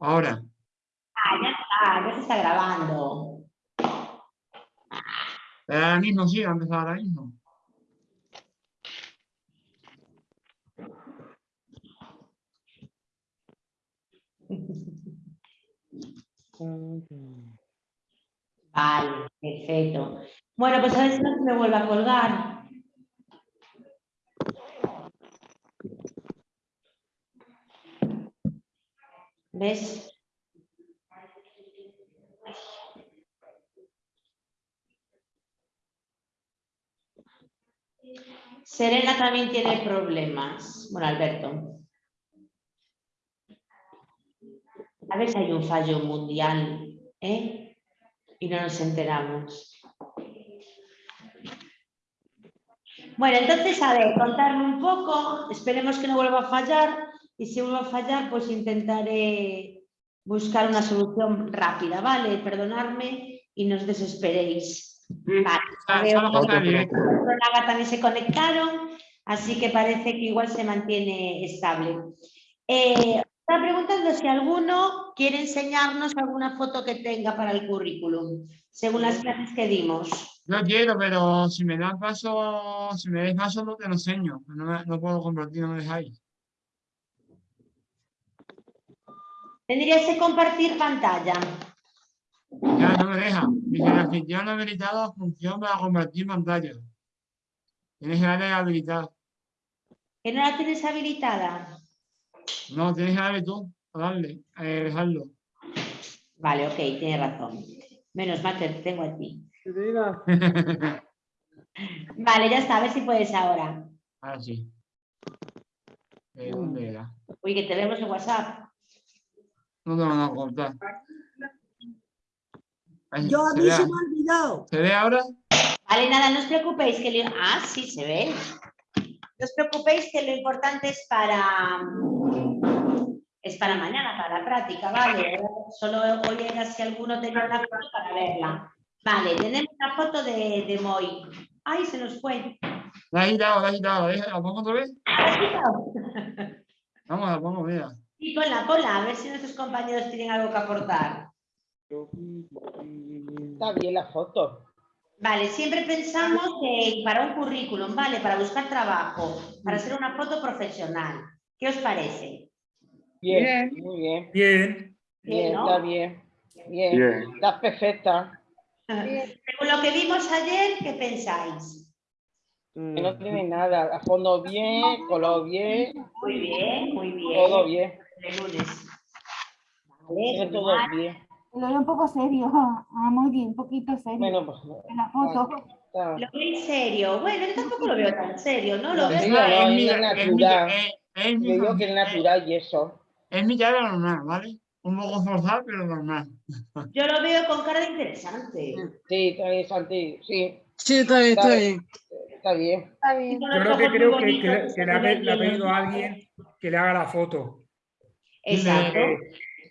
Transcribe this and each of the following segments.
Ahora. Ah, ya está, ya se está grabando. Ahora mismo, sí, va a empezar ahora mismo. Vale, perfecto. Bueno, pues a ver si no se me vuelve a colgar. ¿Ves? Serena también tiene problemas. Bueno, Alberto. A ver si hay un fallo mundial, ¿eh? Y no nos enteramos. Bueno, entonces, a ver, contarme un poco, esperemos que no vuelva a fallar y si vuelve a fallar, pues intentaré buscar una solución rápida, ¿vale? Perdonadme y no os desesperéis. Vale, también se conectaron, así que parece que igual se mantiene estable. Eh, está preguntando si alguno quiere enseñarnos alguna foto que tenga para el currículum, según las clases que dimos. No quiero, pero si me dan paso, si me dais paso, no te lo enseño. No, no puedo compartir, no me dejáis. Tendrías que compartir pantalla. Ya, no me deja. Dice, la anfitrión no ha habilitado la función para compartir pantalla. Tienes que darle habilitar. ¿Que no la tienes habilitada? No, tienes que darle tú, a darle, a dejarlo. Vale, ok, tienes razón. Menos mal que te tengo a ti. vale, ya está, a ver si puedes ahora. Ahora sí. ¿De dónde era? Uy, que te vemos en WhatsApp. No te van a contar. Yo a mí se me ha olvidado. ¿Se ve ahora? Vale, nada, no os preocupéis que lo... Ah, sí, se ve. No os preocupéis que lo importante es para... Es para mañana, para la práctica, ¿vale? Solo hoy era si alguno tenía una foto para verla. Vale, tenemos la foto de, de Moy. ¡Ay, se nos fue! La he quitado, la he quitado. ¿La pongo otra vez? Vamos, la pongo, mira. Sí, ponla, ponla, a ver si nuestros compañeros tienen algo que aportar. Está bien la foto. Vale, siempre pensamos que para un currículum, ¿vale? Para buscar trabajo, para hacer una foto profesional. ¿Qué os parece? Bien, muy bien. Bien. Bien, está bien. Bien, está perfecta. Según lo que vimos ayer, ¿qué pensáis? Que no tiene nada, a fondo bien, color bien. Muy bien, muy bien. Todo bien. De lunes. Tiene todo bien. Lo veo un poco serio, ah, muy bien, un poquito serio. Bueno, pues, en la foto. está- Lo veis serio. Bueno, yo tampoco lo veo tan serio, ¿no? Lo veo no, es mi- natural. es- mi- digo que es natural y eso. Es mi cara normal, ¿vale? Un poco forzado, pero normal. Yo lo veo con cara de interesante. Sí, está bien, Santi, sí, Sí, está bien, está Está bien. está bien. Está bien. Con Yo creo que creo que, que- bonitos, que le, ha, pedido a alguien que le haga la foto. Exacto.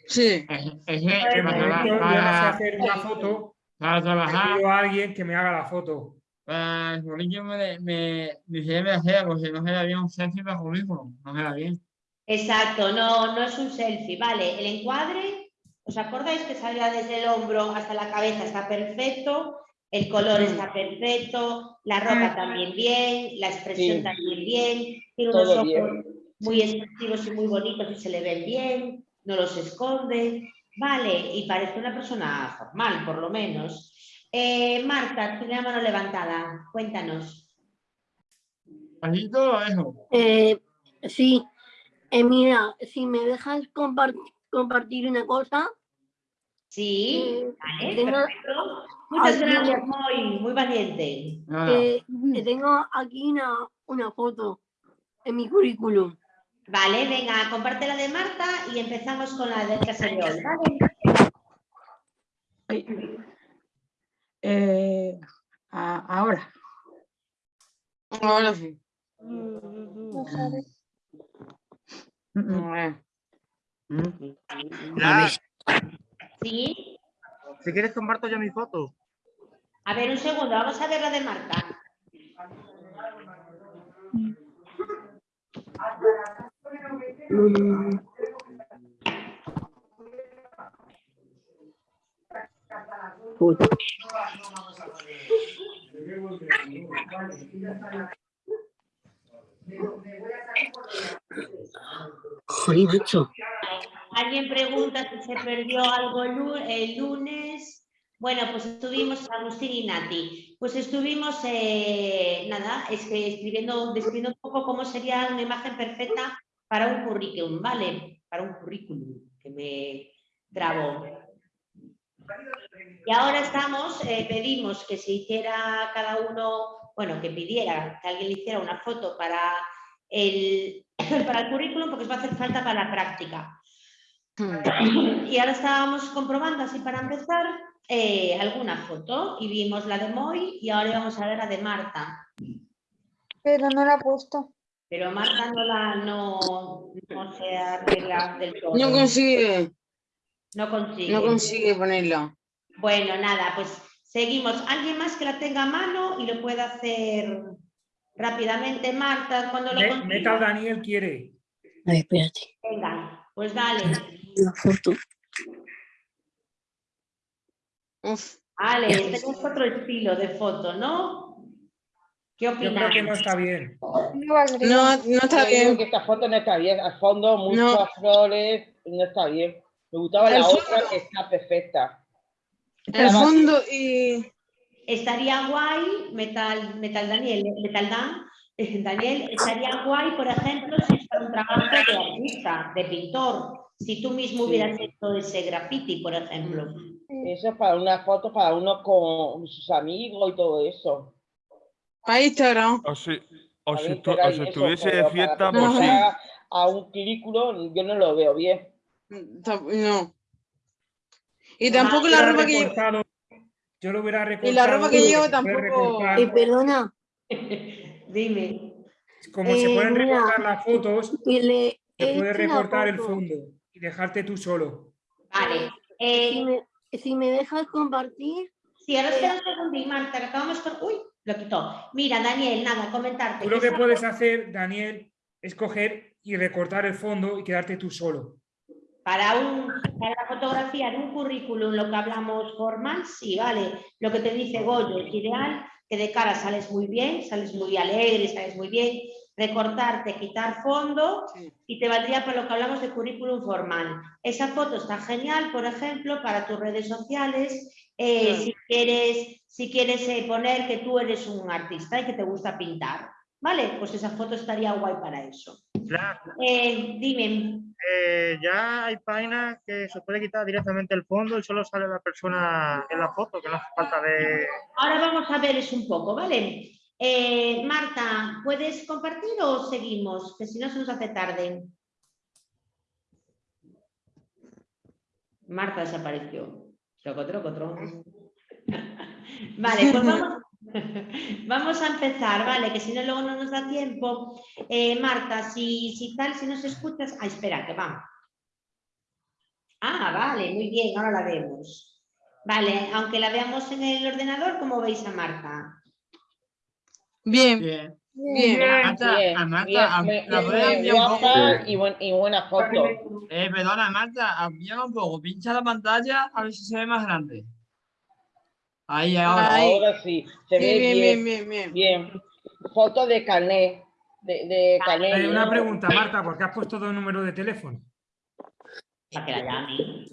Sí. Es, es que De yo no sé para- hacer una foto, para trabajar, pido a alguien que me haga la foto. para el currículum me, me, me me hacía, porque no se da bien un selfie para currículum, no se da bien. Exacto, no, no es un selfie, vale. El encuadre, ¿os acordáis que salía desde el hombro hasta la cabeza? Está perfecto, el color está perfecto, la ropa también bien, la expresión Sí. también bien, tiene unos Todo ojos bien. Muy expresivos y muy bonitos y se le ven bien, no los esconde, vale, y parece una persona formal, por lo menos. Eh, Marta, tiene la mano levantada, cuéntanos. Dejo. Eh, sí, Eh, mira, si me dejas compar- compartir una cosa, Sí, eh, vale, tengo, perfecto. Muchas gracias, muy, muy valiente. Eh, tengo aquí una, una foto en mi currículum. Vale, venga, comparte la de Marta y empezamos con la de clase de hoy, ¿vale? Eh, a- ahora. Ahora sí. Mm. Nada, Sí. si quieres comparto yo mi foto. A ver, un segundo, vamos a ver la de Marta. Joder, macho. Alguien pregunta si se perdió algo el lunes. Bueno, pues estuvimos, Agustín y Nati, pues estuvimos, eh, nada, es que escribiendo, describiendo un poco cómo sería una imagen perfecta para un currículum, ¿vale? Para un currículum, que me trabo. Y ahora estamos, eh, pedimos que se hiciera cada uno, bueno, que pidiera que alguien le hiciera una foto para el, para el currículum, porque os va a hacer falta para la práctica. Y ahora estábamos comprobando, así para empezar, eh, alguna foto y vimos la de Moy y ahora vamos a ver la de Marta. Pero no la ha puesto. Pero Marta no la no, no se arregla del todo. No consigue, No consigue. no consigue ponerla. Bueno, nada, pues seguimos. ¿Alguien más que la tenga a mano y lo pueda hacer rápidamente? Marta, cuando lo Me- consiga. Metal Daniel quiere. A ver, espérate. Venga, pues dale. La foto. Uf, Ale, este es otro estilo de foto, ¿no? ¿Qué Yo creo opinas? que no está bien. No no, está Yo bien. que esta foto no está bien. Al fondo, muchas No. flores, no está bien. Me gustaba Al la fondo- otra que está perfecta. El fondo y... Estaría guay, Metal, Metal Daniel, Metal Dan, eh, Daniel, estaría guay, por ejemplo, si es para un trabajo de artista, de pintor, si tú mismo Sí. hubieras hecho ese graffiti, por ejemplo. Eso es para una foto para uno con sus amigos y todo eso. Para Instagram. O si, o si, pero o si estuviese de fiesta, pues sí. A un currículo yo no lo veo bien. No. Y Ah, tampoco Yo la ropa que llevo. Yo lo hubiera recortado. Y la ropa que llevo tampoco- recortar, Eh, perdona, Dime. Como se eh, pueden mira, recortar las fotos, le se puede recortar el fondo y dejarte tú solo. Vale. Si Eh, me, si me dejas compartir, sí, ahora espera un segundo, Marta, acabamos con... Uy, lo quitó. Mira, Daniel, nada, comentarte. Tú lo que puedes hacer, Daniel, es coger y recortar el fondo y quedarte tú solo. Para, un, para la fotografía de un currículum, lo que hablamos formal, sí, vale. Lo que te dice Goyo es ideal, que de cara sales muy bien, sales muy alegre, sales muy bien. Recortarte, quitar fondo Sí. y te valdría para lo que hablamos de currículum formal. Esa foto está genial, por ejemplo, para tus redes sociales. Eh, Claro. Si quieres, si quieres eh, poner que tú eres un artista y que te gusta pintar, ¿vale? Pues esa foto estaría guay para eso. Ya, Eh, dime, ya hay páginas que se puede quitar directamente el fondo y solo sale la persona en la foto, que no hace falta de... Ahora vamos a ver eso un poco, ¿vale? Marta, ¿puedes compartir o seguimos? Que si no se nos hace tarde. Marta desapareció. Troco, troco. Vale, pues vamos, vamos a empezar, ¿vale? Que si no luego no nos da tiempo. Eh, Marta, si, si tal, si nos escuchas... Ah, espera, que vamos. Ah, vale, muy bien, ahora la vemos. Vale, aunque la veamos en el ordenador, ¿cómo veis a Marta? Bien, Bien. Bien. Marta, Bien, a Marta, bien, a- la un poco. y, buen- y buena foto. Eh, perdona, Marta, amplía un poco, pincha la pantalla a ver si se ve más grande. Ahí, ahora. Ahí. Ahora sí, se Sí, ve bien, bien, bien, bien, bien. bien. Foto de carnet, de, de carnet. Eh, una pregunta, Marta, ¿por qué has puesto dos números de teléfono? Para que la llame.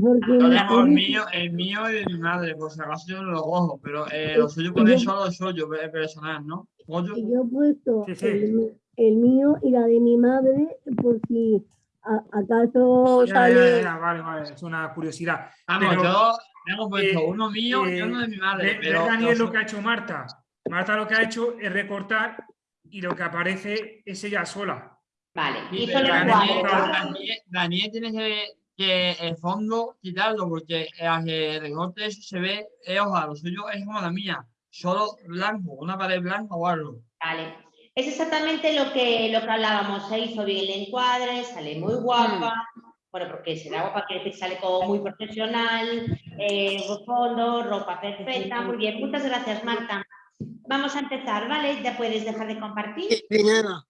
Porque tengo el mío, el mío y de mi madre, por si acaso yo no lo cojo, pero eh, lo suyo ponéis solo lo suyo, pe- personal, ¿no? Pollo. Y yo he puesto Sí, sí. El, el mío y la de mi madre por si a- acaso Ya, sale. ya, ya, vale, vale, es una curiosidad. Vamos, Pero, yo hemos puesto eh, uno mío y eh, uno de mi madre, Ve- ve, pero Daniel, lo lo que ha hecho Marta. Marta lo que ha hecho es recortar y lo que aparece es ella sola. Vale, Sí, y solo Daniel. Daniel- Daniel tiene que, que el fondo quitarlo porque que recorte eso se ve, eh, ojalá, lo suyo es como la mía, solo blanco, una pared blanca o algo. Vale. Es exactamente lo que, lo que hablábamos. Se hizo bien el encuadre, sale muy guapa. Bueno, porque será guapa, quiere decir sale como muy profesional, eh, fondo, ropa perfecta. Muy bien, muchas gracias, Marta. Vamos a empezar, ¿vale? Ya puedes dejar de compartir. De nada.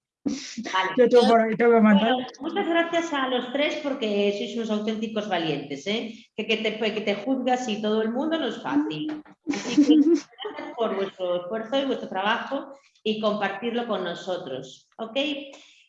Vale, Yo tengo por ahí, tengo que mandar. Bueno, muchas gracias a los tres porque sois unos auténticos valientes, ¿eh? que, que, te, que te juzgas y todo el mundo no es fácil. Así que gracias por vuestro esfuerzo y vuestro trabajo y compartirlo con nosotros. ¿ok?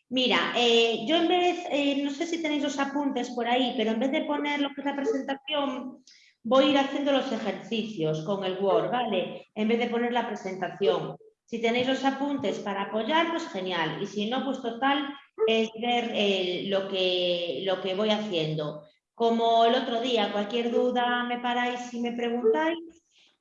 Mira, eh, yo en vez, eh, no sé si tenéis los apuntes por ahí, pero en vez de poner lo que es la presentación, voy a ir haciendo los ejercicios con el Word, ¿vale? En vez de poner la presentación. Si tenéis los apuntes para apoyar, pues genial. Y si no, pues total, es ver eh, lo, que, lo que voy haciendo. Como el otro día, cualquier duda me paráis y me preguntáis,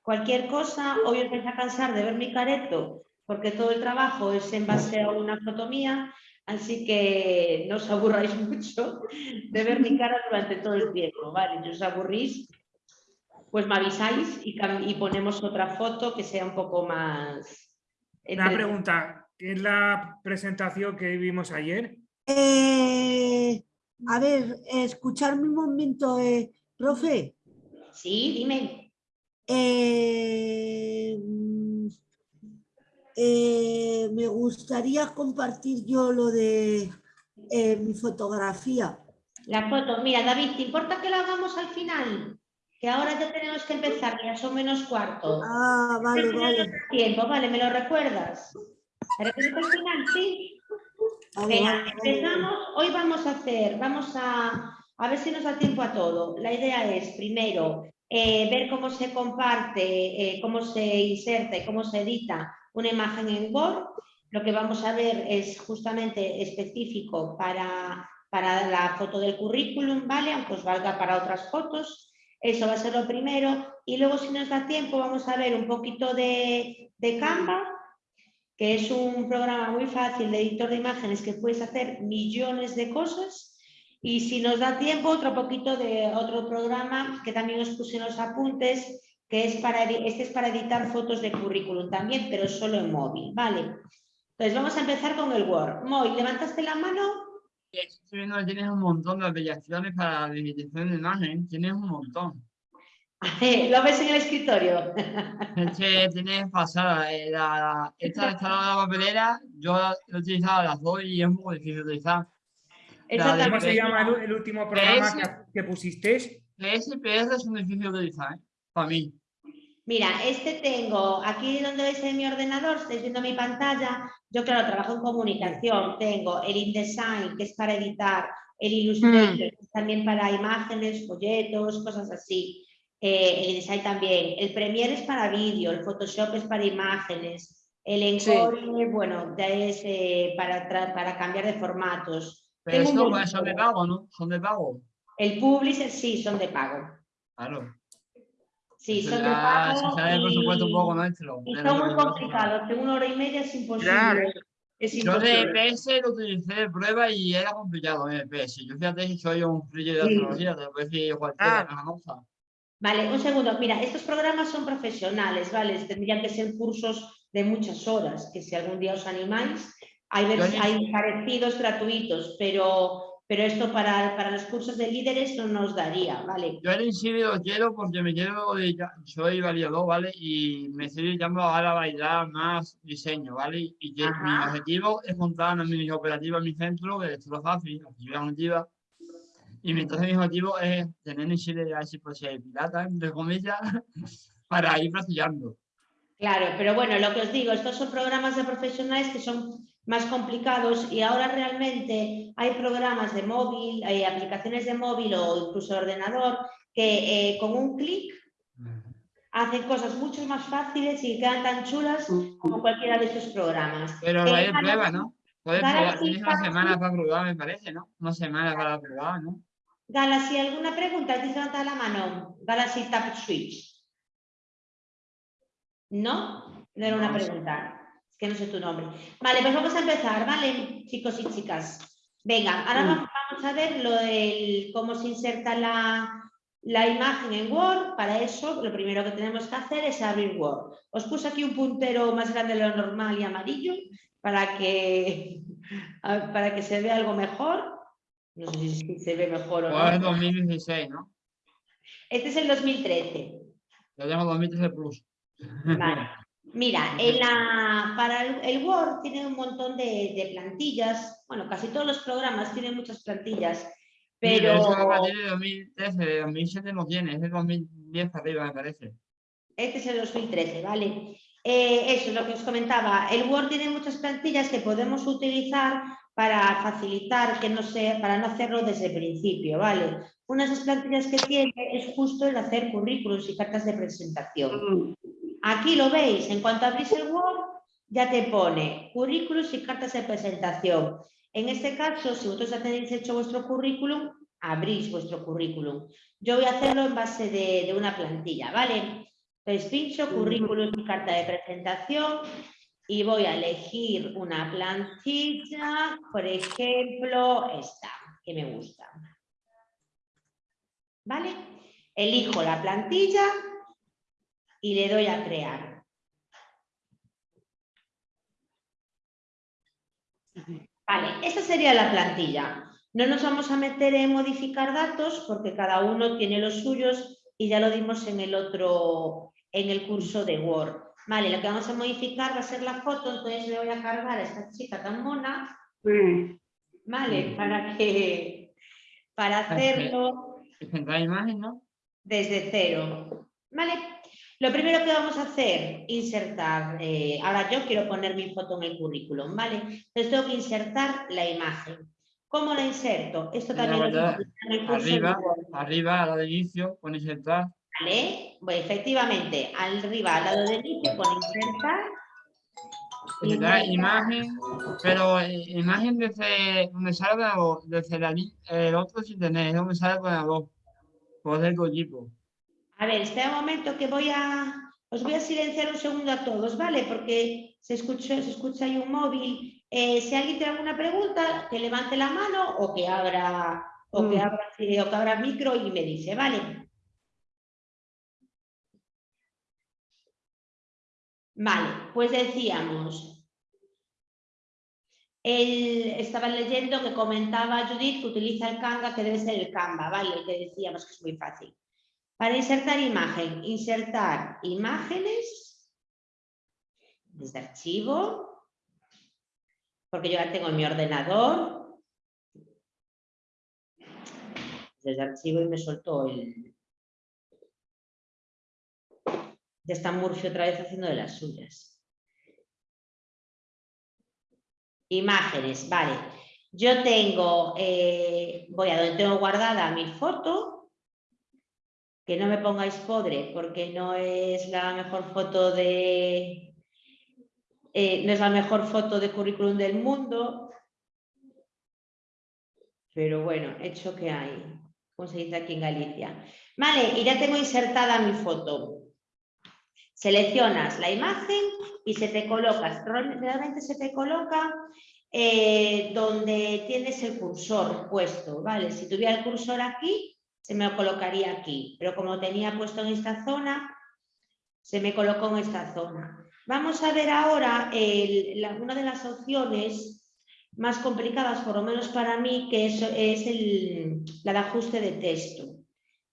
cualquier cosa, hoy os vais a cansar de ver mi careto, porque todo el trabajo es en base a una foto mía, así que no os aburráis mucho de ver mi cara durante todo el tiempo, ¿vale? Si os aburrís, pues me avisáis y ponemos otra foto que sea un poco más... Una pregunta, ¿qué es la presentación que vimos ayer? Eh, a ver, escucharme un momento, eh, profe. Sí, dime. Eh, mm, eh, me gustaría compartir yo lo de eh, mi fotografía. La foto, mira David, ¿te importa que la hagamos al final? Que ahora ya tenemos que empezar, ya son menos cuarto. Ah, vale, vale. Tiempo, vale, ¿me lo recuerdas? ¿Pero que es al final, sí? Venga, empezamos. Hoy vamos a hacer, vamos a, a ver si nos da tiempo a todo. La idea es, primero, eh, ver cómo se comparte, eh, cómo se inserta y cómo se edita una imagen en Word. Lo que vamos a ver es justamente específico para, para la foto del currículum, ¿vale? Aunque os valga para otras fotos. Eso va a ser lo primero. Y luego, si nos da tiempo, vamos a ver un poquito de, de Canva, que es un programa muy fácil de editor de imágenes que puedes hacer millones de cosas. Y si nos da tiempo, otro poquito de otro programa que también os puse en los apuntes, que es para, este es para editar fotos de currículum también, pero solo en móvil, ¿vale? Entonces vamos a empezar con el Word. Moy, ¿levantaste la mano? Estoy viendo que tienes un montón de aplicaciones para la digitación de imagen. Tienes un montón. ¿Lo ves en el escritorio? Es que tienes pasada. eh, la, la- esta de la papelera, yo la he utilizado las dos y es un poco difícil de utilizar. ¿Cómo se llama el, el último programa que, Ese- que pusiste? SPS son difíciles de utilizar, ¿eh? Para mí. Mira, este tengo, aquí donde veis en mi ordenador, estáis viendo mi pantalla, yo claro, trabajo en comunicación, tengo el InDesign, que es para editar, el Illustrator, que es también para imágenes, folletos, cosas así, eh, el InDesign también, el Premiere es para vídeo, el Photoshop es para imágenes, el Sí. Encore, bueno, ya es eh, para, para cambiar de formatos. Pero Tengo esto pues, son de pago, ¿no? Son de pago. El Publisher sí, son de pago. Claro. Sí, Eso son de pago. se sale el presupuesto un poco nuestro. Y son muy complicados, en una hora y media es imposible. Claro. Es Yo de. EPS lo utilicé de prueba y era complicado en EPS. Yo fíjate que soy un friki de Sí. tecnología, te puedo decir cualquiera Ah. cosa. Vale, un segundo. Mira, estos programas son profesionales, ¿vale? Tendrían que ser cursos de muchas horas, que si algún día os animáis, hay, hay parecidos gratuitos, pero, pero esto para, para los cursos de líderes no nos daría, ¿vale? Yo el Insibi lo quiero porque me quiero dedicar, soy variador, ¿vale? Y me estoy dedicando ahora a bailar más diseño, ¿vale? Y que mi objetivo es montar una mini operativa en mi centro de fácil, actividad activa. Y mi, entonces mi objetivo es tener en Chile, si puede ser pirata, entre comillas, para ir practicando. Claro, pero bueno, lo que os digo, estos son programas de profesionales que son más complicados y ahora realmente hay programas de móvil, hay aplicaciones de móvil o incluso de ordenador que eh, con un clic hacen cosas mucho más fáciles y quedan tan chulas como cualquiera de estos programas. Pero Eh, no hay Galaxy- prueba, ¿no? Puedes probar, tienes una semana para probar, me parece, ¿no? Una semana para probar, ¿no? Galaxy, ¿alguna pregunta? ¿Tienes levantada la mano? Galaxy Tap Switch. ¿No? No era una pregunta. Que no sé tu nombre. Vale, pues vamos a empezar, ¿vale? Chicos y chicas. Venga, ahora va- vamos a ver lo del, cómo se inserta la, la imagen en Word. Para eso, lo primero que tenemos que hacer es abrir Word. Os puse aquí un puntero más grande de lo normal y amarillo para que, para que se vea algo mejor. No sé si se ve mejor o es no. 2016, ¿no? Este es el 2013. Yo tengo 2013 Plus. Vale. Mira, en la, para el, el Word tiene un montón de, de plantillas, bueno, casi todos los programas tienen muchas plantillas, Pero... de 2013, de 2007 no tiene, es de 2010 para arriba, me parece. este es el 2013, ¿vale? Eh, eso es lo que os comentaba. El Word tiene muchas plantillas que podemos utilizar para facilitar que no sea, para no hacerlo desde el principio, ¿vale? Una de esas plantillas que tiene es justo el hacer currículos y cartas de presentación. Aquí lo veis, en cuanto abrís el Word, ya te pone currículos y cartas de presentación. En este caso, si vosotros ya tenéis hecho vuestro currículum, abrís vuestro currículum. Yo voy a hacerlo en base de, una plantilla, ¿vale? Entonces, pincho currículum y carta de presentación y voy a elegir una plantilla, por ejemplo, esta, que me gusta. ¿Vale? Elijo la plantilla y le doy a crear. Vale, esta sería la plantilla. No nos vamos a meter en modificar datos porque cada uno tiene los suyos y ya lo dimos en el otro, en el curso de Word. Vale, lo que vamos a modificar va a ser la foto, entonces le voy a cargar a esta chica tan mona, vale, para que, para hacerlo desde cero. ¿Vale? Lo primero que vamos a hacer, insertar, eh, ahora yo quiero poner mi foto en el currículum, ¿vale? Entonces tengo que insertar la imagen. ¿Cómo la inserto? Esto también lo verdad, que en el curso de Arriba, arriba, a la de inicio, con insertar. ¿vale? Bueno, efectivamente, arriba, al lado del inicio, pone insertar. Insertar imagen, pero eh, imagen desde donde salga o desde la el otro sin tener, es donde sale con la voz. Por el equipo. A ver, espera un momento que voy a... Os voy a silenciar un segundo a todos, ¿vale? Porque se escucha, se escucha ahí un móvil. Eh, si alguien tiene alguna pregunta, que levante la mano o que abra, o que Mm. abra, eh, o que abra el micro y me dice, ¿vale? Vale, pues decíamos, él estaba leyendo que comentaba Judith que utiliza el Canva, que debe ser el Canva, ¿vale? Que decíamos que es muy fácil. Para insertar imagen, insertar imágenes desde archivo, porque yo ya tengo en mi ordenador. Desde archivo y me soltó el... Ya está Murphy otra vez haciendo de las suyas. Imágenes, vale. Yo tengo, eh, voy a donde tengo guardada mi foto, que no me pongáis podre porque no es la mejor foto de, eh, no es la mejor foto de currículum del mundo, pero bueno, hecho que hay, como se dice aquí en Galicia. Vale, y ya tengo insertada mi foto. Seleccionas la imagen y se te coloca, realmente se te coloca eh, donde tienes el cursor puesto, ¿vale? Si tuviera el cursor aquí, se me colocaría aquí, pero como tenía puesto en esta zona, se me colocó en esta zona. Vamos a ver ahora el- una de las opciones más complicadas, por lo menos para mí, que es, la de ajuste de texto.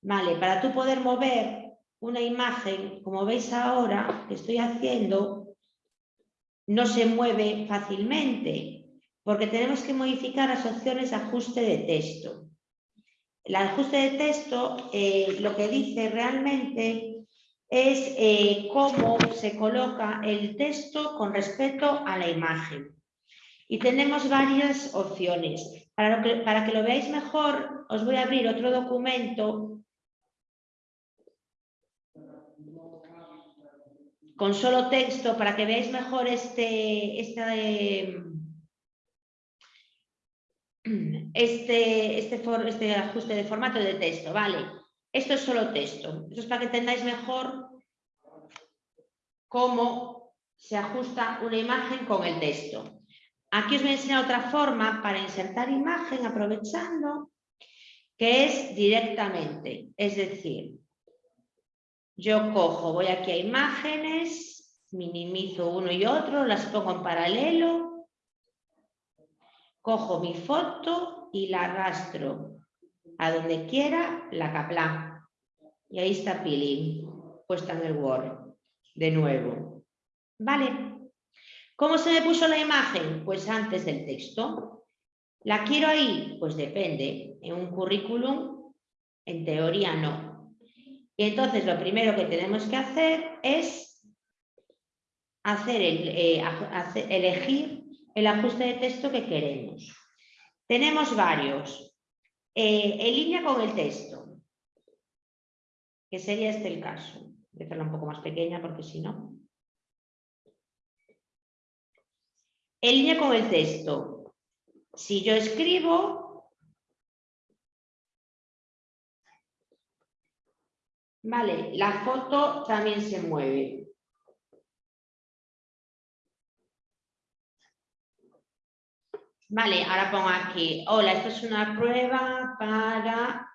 Vale, para tú poder mover una imagen, como veis ahora que estoy haciendo, no se mueve fácilmente, porque tenemos que modificar las opciones de ajuste de texto. El ajuste de texto eh, lo que dice realmente es eh, cómo se coloca el texto con respecto a la imagen. Y tenemos varias opciones. Para, que, para que lo veáis mejor, os voy a abrir otro documento con solo texto para que veáis mejor este, este, este, este, este ajuste de formato de texto, ¿vale? Esto es solo texto. Eso es para que entendáis mejor cómo se ajusta una imagen con el texto. Aquí os voy a enseñar otra forma para insertar imagen aprovechando, que es directamente, es decir, yo cojo, voy aquí a imágenes, minimizo uno y otro, las pongo en paralelo, cojo mi foto y la arrastro a donde quiera, la capla. Y ahí está Pili, puesta en el Word, de nuevo. ¿Vale? ¿Cómo se me puso la imagen? Pues antes del texto. ¿La quiero ahí? Pues depende. En un currículum, en teoría no. Y entonces lo primero que tenemos que hacer es hacer el, eh, aj- hace- elegir el ajuste de texto que queremos. Tenemos varios. Eh, en línea con el texto, que sería este el caso. Voy a hacerla un poco más pequeña porque si no. En línea con el texto. Si yo escribo, vale, la foto también se mueve. Vale, ahora pongo aquí, hola, esto es una prueba para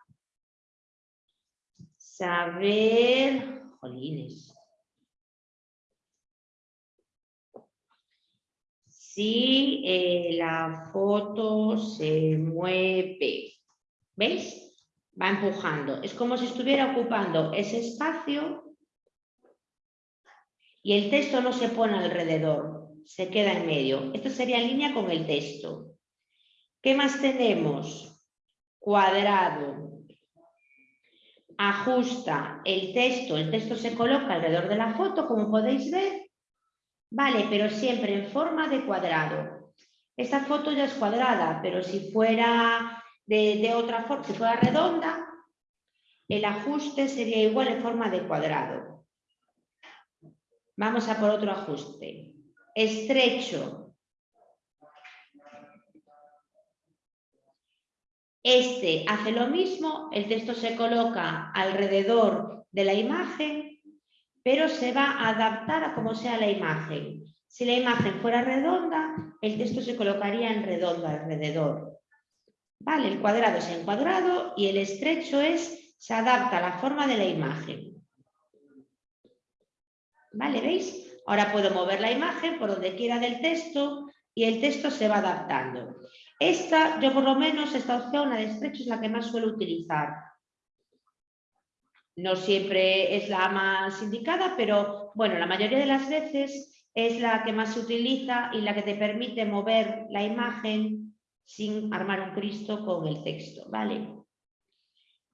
saber, jolines, si eh, la foto se mueve. ¿Veis? Va empujando. Es como si estuviera ocupando ese espacio y el texto no se pone alrededor, se queda en medio. Esto sería en línea con el texto. ¿Qué más tenemos? Cuadrado. Ajusta el texto. El texto se coloca alrededor de la foto, como podéis ver. Vale, pero siempre en forma de cuadrado. Esta foto ya es cuadrada, pero si fuera de, de otra forma, si fuera redonda, el ajuste sería igual en forma de cuadrado. Vamos a por otro ajuste. Estrecho. Este hace lo mismo, el texto se coloca alrededor de la imagen, pero se va a adaptar a como sea la imagen. Si la imagen fuera redonda, el texto se colocaría en redondo alrededor. Vale, el cuadrado es en cuadrado y el estrecho es, se adapta a la forma de la imagen. Vale, ¿veis? Ahora puedo mover la imagen por donde quiera del texto y el texto se va adaptando. Esta, yo por lo menos, esta opción, la de estrecho, es la que más suelo utilizar. No siempre es la más indicada, pero bueno, la mayoría de las veces es la que más se utiliza y la que te permite mover la imagen sin armar un Cristo con el texto, ¿vale?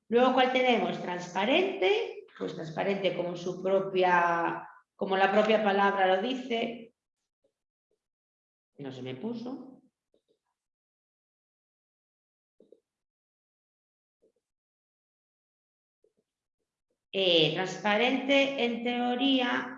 Luego, ¿cuál tenemos? Transparente, pues transparente como su propia, como la propia palabra lo dice. No se me puso. Eh, transparente en teoría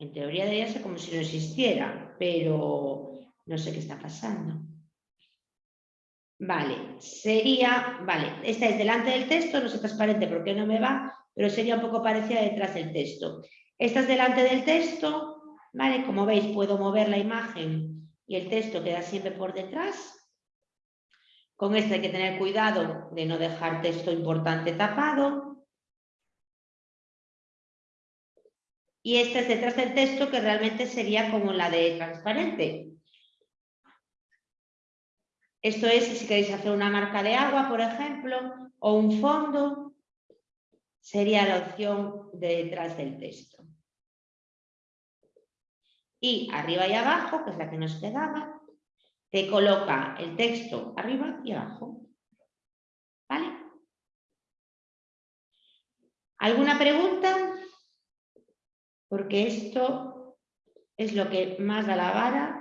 En teoría debería ser como si no existiera, pero no sé qué está pasando. Vale, sería, vale, esta es delante del texto, no sé transparente porque no me va, pero sería un poco parecida detrás del texto. Esta es delante del texto, vale, como veis puedo mover la imagen y el texto queda siempre por detrás. Con este hay que tener cuidado de no dejar texto importante tapado. Y esta es detrás del texto que realmente sería como la de transparente. Esto es si queréis hacer una marca de agua, por ejemplo, o un fondo, sería la opción de detrás del texto. Y arriba y abajo, que es la que nos quedaba, te coloca el texto arriba y abajo. ¿Vale? ¿Alguna pregunta? Porque esto es lo que más da la vara.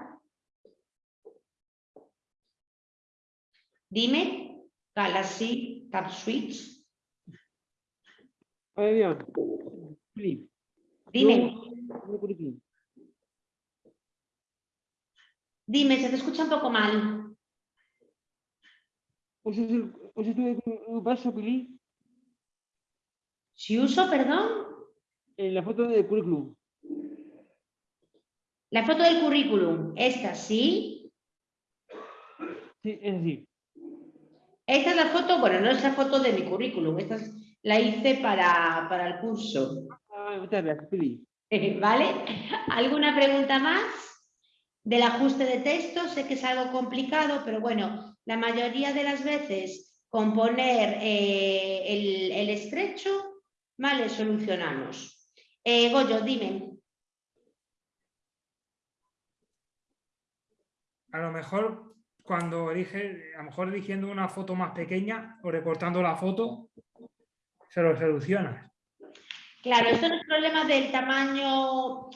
Dime, Galaxy Tab Switch. Dime, dime, se te escucha un poco mal. Si uso, perdón, En la foto del currículum. la foto del currículum, esta sí. Sí, es así. Esta es la foto, bueno, no es la foto de mi currículum, esta es- la hice para, para el curso. Ah, muchas gracias, Pili. ¿Vale? ¿Alguna pregunta más? Del ajuste de texto, sé que es algo complicado, pero bueno, la mayoría de las veces con poner eh, el, el estrecho, ¿vale? Solucionamos. Eh, Goyo, dime. A lo mejor cuando elige, a lo mejor eligiendo una foto más pequeña o recortando la foto, se lo soluciona. Claro, esto no es problema del tamaño.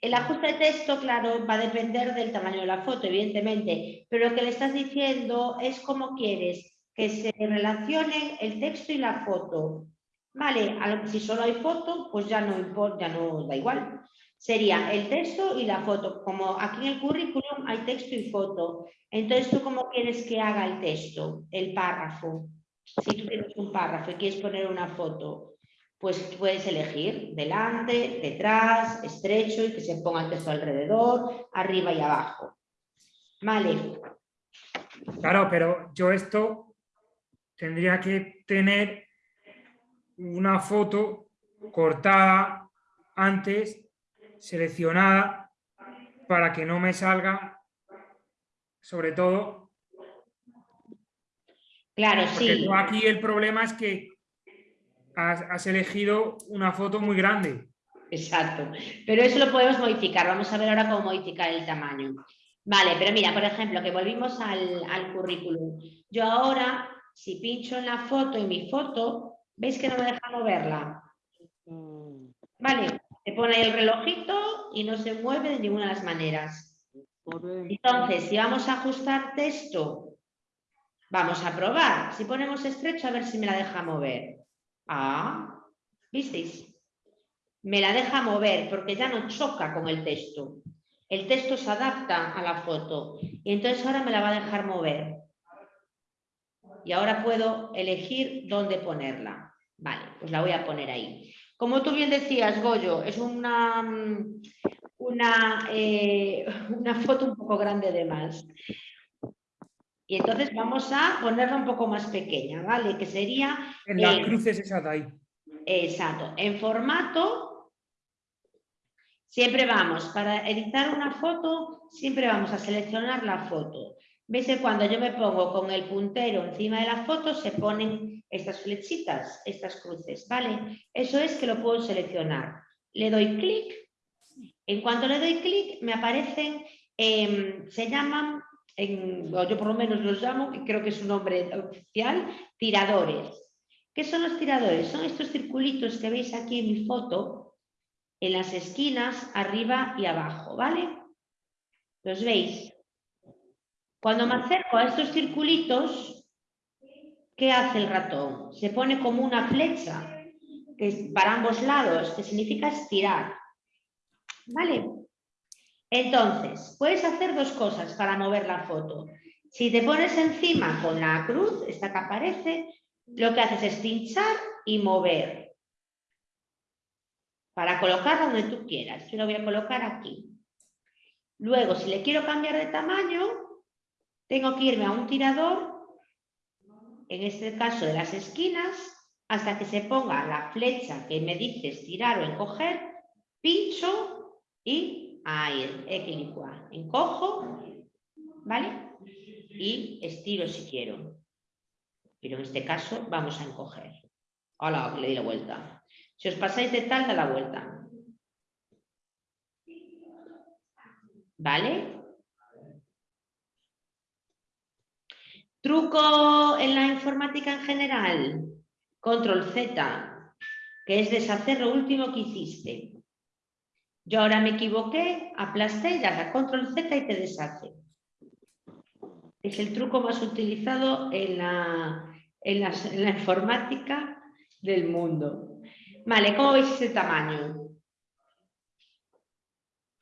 El ajuste de texto, claro, va a depender del tamaño de la foto, evidentemente, pero lo que le estás diciendo es cómo quieres que se relacionen el texto y la foto. Vale, si solo hay foto, pues ya no importa, ya no da igual. Sería el texto y la foto. Como aquí en el currículum hay texto y foto. Entonces, ¿tú cómo quieres que haga el texto, el párrafo? Si tú tienes un párrafo y quieres poner una foto, pues puedes elegir delante, detrás, estrecho y que se ponga el texto alrededor, arriba y abajo. Vale, Claro, pero yo esto tendría que tener una foto cortada antes, seleccionada, para que no me salga, sobre todo, claro, porque sí. aquí el problema es que has, has elegido una foto muy grande. Exacto, pero eso lo podemos modificar. Vamos a ver ahora cómo modificar el tamaño. Vale, pero mira, por ejemplo, que volvimos al, al currículum. Yo ahora, si pincho en la foto y mi foto, ¿veis que no me deja moverla? Vale, se pone el relojito y no se mueve de ninguna de las maneras. Entonces, si vamos a ajustar texto, vamos a probar. Si ponemos estrecho, a ver si me la deja mover. Ah, ¿visteis? Me la deja mover porque ya no choca con el texto. El texto se adapta a la foto y entonces ahora me la va a dejar mover. Y ahora puedo elegir dónde ponerla. Vale, pues la voy a poner ahí. Como tú bien decías, Goyo, es una, mm, una, eh, una foto un poco grande de más. Y entonces vamos a ponerla un poco más pequeña, ¿vale? Que sería... En las eh, cruces esas de ahí. Exacto. En formato, siempre vamos, para editar una foto, siempre vamos a seleccionar la foto. ¿Veis que cuando yo me pongo con el puntero encima de la foto se ponen estas flechitas, estas cruces, ¿vale? Eso es que lo puedo seleccionar. Le doy clic. En cuanto le doy clic, me aparecen, em, se llaman, yo por lo menos los llamo, que creo que es un nombre oficial, tiradores. ¿Qué son los tiradores? Son estos circulitos que veis aquí en mi foto, en las esquinas, arriba y abajo, ¿vale? ¿Los veis? Cuando me acerco a estos circulitos, ¿qué hace el ratón? Se pone como una flecha que es para ambos lados, que significa estirar. ¿Vale? Entonces, puedes hacer dos cosas para mover la foto. Si te pones encima con la cruz, esta que aparece, lo que haces es pinchar y mover. Para colocarla donde tú quieras. Yo la voy a colocar aquí. Luego, si le quiero cambiar de tamaño, tengo que irme a un tirador, en este caso de las esquinas, hasta que se ponga la flecha que me dice estirar o encoger, pincho y ahí. Encojo, ¿vale? Y estiro si quiero. Pero en este caso vamos a encoger. Hola, le di la vuelta. Si os pasáis de tal, da la vuelta. ¿Vale? Truco en la informática en general. Control Z, que es deshacer lo último que hiciste. Yo ahora me equivoqué, aplasté y das Control Z y te deshace. Es el truco más utilizado en la, en la, en la informática del mundo. Vale, ¿cómo veis ese tamaño?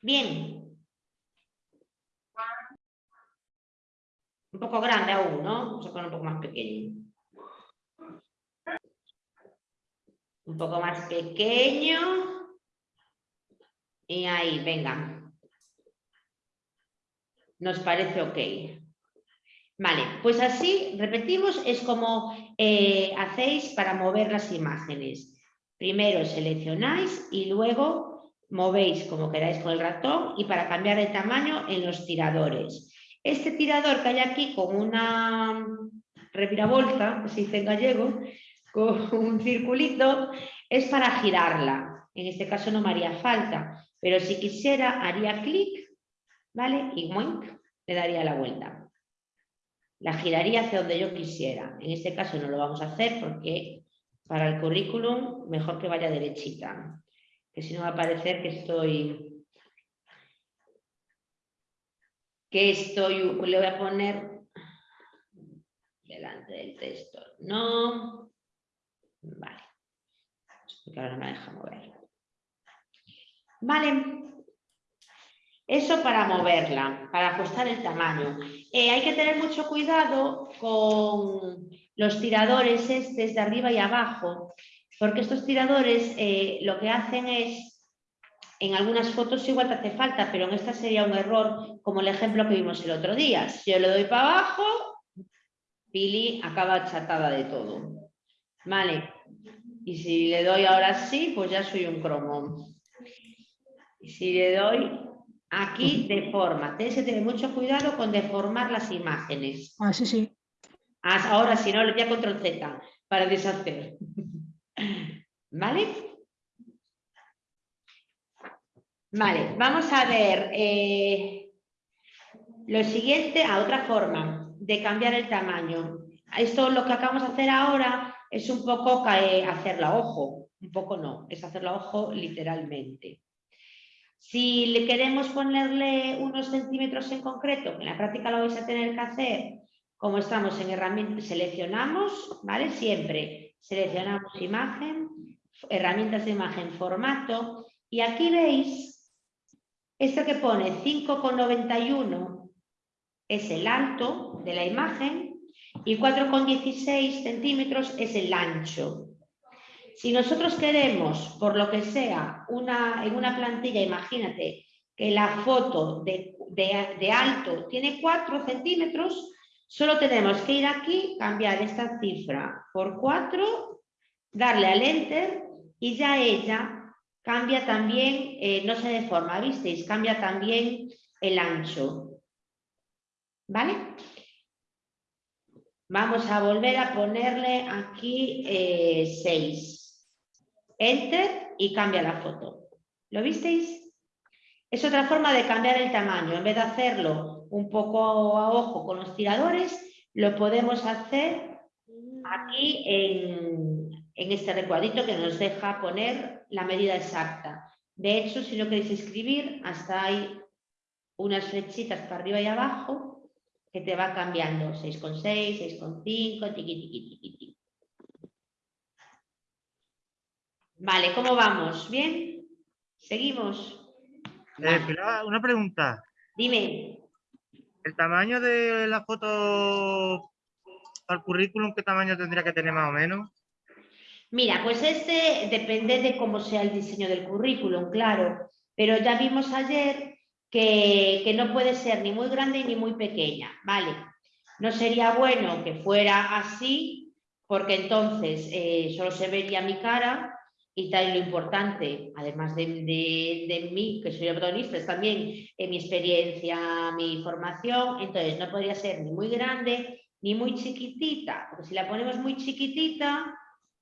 Bien. Un poco grande aún, ¿no? Vamos a poner un poco más pequeño. Un poco más pequeño. Y ahí, venga. Nos parece ok. Vale, pues así, repetimos, es como eh, hacéis para mover las imágenes. Primero seleccionáis y luego movéis como queráis con el ratón y para cambiar de tamaño en los tiradores. Este tirador que hay aquí con una, reviravolta, se dice en gallego, con un circulito, es para girarla. En este caso no me haría falta, pero si quisiera haría clic, ¿vale? Y moink, le daría la vuelta. La giraría hacia donde yo quisiera. En este caso no lo vamos a hacer porque para el currículum mejor que vaya derechita, que si no va a parecer que estoy... que estoy... le voy a poner delante del texto. No. Vale. Porque ahora no me deja mover. Vale. Eso para moverla, para ajustar el tamaño. Eh, hay que tener mucho cuidado con los tiradores estos de arriba y abajo, porque estos tiradores eh, lo que hacen es, en algunas fotos igual te hace falta, pero en esta sería un error, como el ejemplo que vimos el otro día. Si yo le doy para abajo, Pili acaba chatada de todo. Vale. Y si le doy ahora sí, pues ya soy un cromo. Y si le doy aquí, deforma. Tienes que tener mucho cuidado con deformar las imágenes. Ah, sí, sí. Ah, Ahora, si no, le voy a control Z para deshacer. ¿Vale? Vale, vamos a ver. eh, lo siguiente, a otra forma de cambiar el tamaño. Esto lo que acabamos de hacer ahora es un poco hacerla a ojo. Un poco no, es hacerla a ojo literalmente. Si le queremos ponerle unos centímetros en concreto, en la práctica lo vais a tener que hacer, como estamos en herramientas, seleccionamos, ¿vale? Siempre seleccionamos imagen, herramientas de imagen, formato, y aquí veis, esto que pone 5,91 es el alto de la imagen y 4,16 centímetros es el ancho. Si nosotros queremos, por lo que sea, una, en una plantilla, imagínate que la foto de, de- de alto tiene 4 centímetros, solo tenemos que ir aquí, cambiar esta cifra por 4, darle al enter y ya ella cambia también, eh, no se deforma, ¿visteis? Cambia también el ancho. ¿Vale? Vamos a volver a ponerle aquí 6. Enter y cambia la foto. ¿Lo visteis? Es otra forma de cambiar el tamaño. En vez de hacerlo un poco a ojo con los tiradores, lo podemos hacer aquí en, en este recuadrito que nos deja poner la medida exacta. De hecho, si no queréis escribir, hasta hay unas flechitas para arriba y abajo que te va cambiando 6,6, 6,5, tiqui, tiqui, tiqui, tiqui. Vale, ¿cómo vamos? ¿Bien? ¿Seguimos? Eh, Pilar, una pregunta. Dime. ¿El tamaño de la foto al currículum, qué tamaño tendría que tener más o menos? Mira, pues este depende de cómo sea el diseño del currículum, claro, pero ya vimos ayer que, que no puede ser ni muy grande ni muy pequeña, ¿vale? No sería bueno que fuera así, porque entonces eh, solo se vería mi cara y tal, lo importante, además de, de- de mí, que soy protagonista, es también eh, mi experiencia, mi formación, entonces no podría ser ni muy grande ni muy chiquitita, porque si la ponemos muy chiquitita.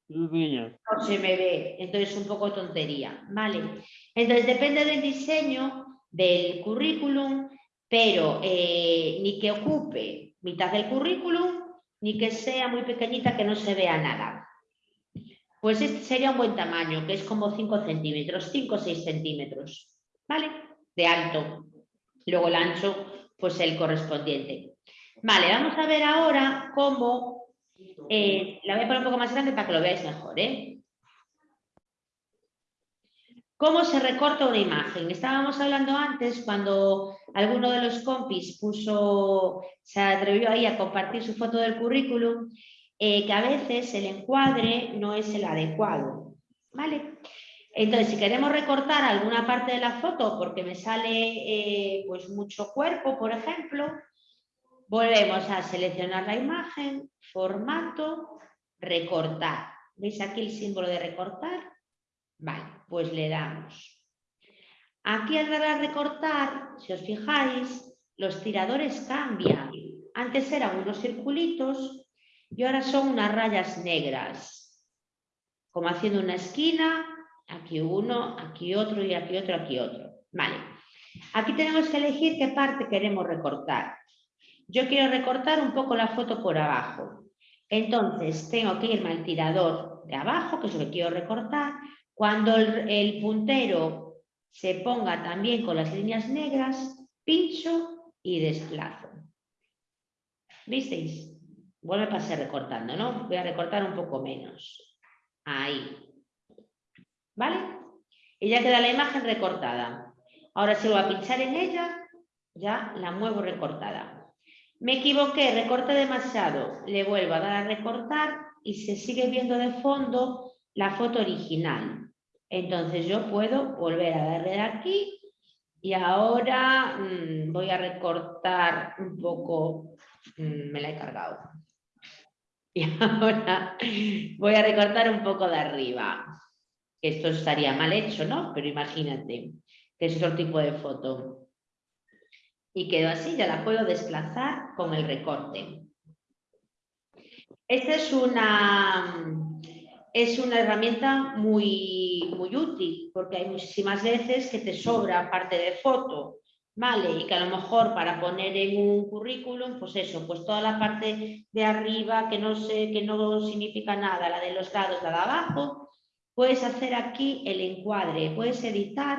No se me ve, entonces un poco tontería, ¿vale? Entonces depende del diseño del currículum, pero eh, ni que ocupe mitad del currículum, ni que sea muy pequeñita que no se vea nada. Pues este sería un buen tamaño, que es como 5 centímetros, 5 o 6 centímetros, ¿vale? De alto. Luego el ancho, pues el correspondiente. Vale, vamos a ver ahora cómo eh, la voy a poner un poco más grande para que lo veáis mejor. ¿eh? ¿Cómo se recorta una imagen? Estábamos hablando antes cuando alguno de los compis puso, se atrevió ahí a compartir su foto del currículum, eh, que a veces el encuadre no es el adecuado. ¿Vale? Entonces, si queremos recortar alguna parte de la foto porque me sale pues mucho cuerpo, por ejemplo, Volvemos a seleccionar la imagen, formato, recortar. ¿Veis aquí el símbolo de recortar? Vale, pues le damos. Aquí al dar a recortar, si os fijáis, los tiradores cambian. Antes eran unos circulitos y ahora son unas rayas negras, como haciendo una esquina, aquí uno, aquí otro y aquí otro, aquí otro. Vale, aquí tenemos que elegir qué parte queremos recortar. Yo quiero recortar un poco la foto por abajo. Entonces tengo que irme al tirador de abajo, que es lo que quiero recortar. Cuando el, puntero se ponga también con las líneas negras, pincho y desplazo. ¿Visteis? Vuelve a pasar recortando, ¿no? Voy a recortar un poco menos. Ahí. ¿Vale? Y ya queda la imagen recortada. Ahora si voy a pinchar en ella, ya la muevo recortada. Me equivoqué, recorté demasiado. Le vuelvo a dar a recortar y se sigue viendo de fondo la foto original. Entonces yo puedo volver a darle aquí y ahora mm, voy a recortar un poco, mm, me la he cargado. Y ahora voy a recortar un poco de arriba. Esto estaría mal hecho, ¿no? Pero imagínate que es otro tipo de foto. Y quedó así, ya la puedo desplazar con el recorte. Esta es una, es una herramienta muy, muy útil porque hay muchísimas veces que te sobra parte de foto, ¿vale? Y que a lo mejor para poner en un currículum, pues eso, pues toda la parte de arriba que no, sé, que no significa nada, la de los lados, la de abajo, puedes hacer aquí el encuadre, puedes editar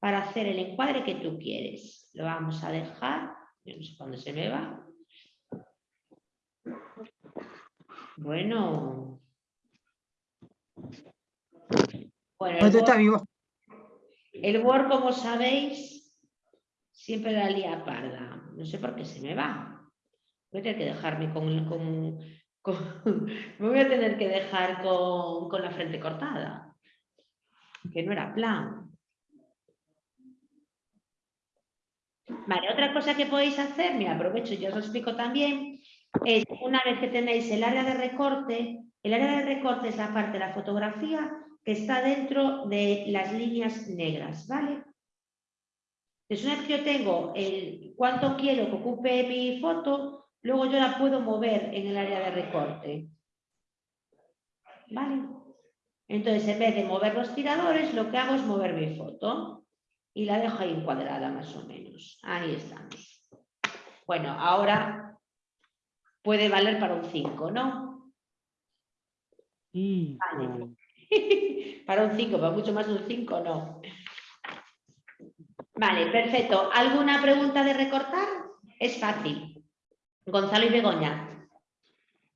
para hacer el encuadre que tú quieres. Lo vamos a dejar, yo no sé cuándo se me va. Bueno. Bueno, el Word, el Word, como sabéis, siempre la lía parda. No sé por qué se me va. Voy a tener que dejarme con... con, con me voy a tener que dejar con, con la frente cortada. Que no era plan. Otra cosa que podéis hacer, mira, aprovecho y ya os lo explico también, es una vez que tenéis el área de recorte, el área de recorte es la parte de la fotografía que está dentro de las líneas negras, ¿vale? Entonces, una vez que yo tengo el cuánto quiero que ocupe mi foto, luego yo la puedo mover en el área de recorte. ¿Vale? Entonces, en vez de mover los tiradores, lo que hago es mover mi foto y la dejo ahí encuadrada más o menos. Ahí estamos. Bueno, ahora puede valer para un 5, ¿no? Sí. Vale. para un 5, para mucho más de un 5, no. Vale, perfecto. ¿Alguna pregunta de recortar? Es fácil. Gonzalo y Begoña.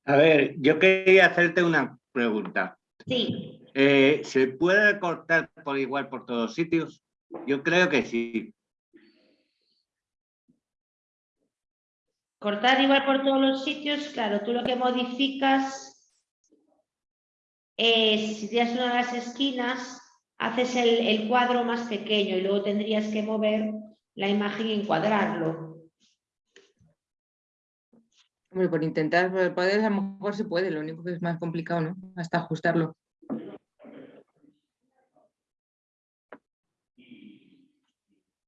A ver, yo quería hacerte una pregunta. Sí. Eh, ¿Se puede recortar por igual por todos sitios? Yo creo que sí. Cortar igual por todos los sitios, claro, tú lo que modificas es, si tienes una de las esquinas, haces el, el cuadro más pequeño y luego tendrías que mover la imagen y encuadrarlo. Hombre, por intentar, por poder a lo mejor se puede, lo único que es más complicado, ¿no? Hasta ajustarlo.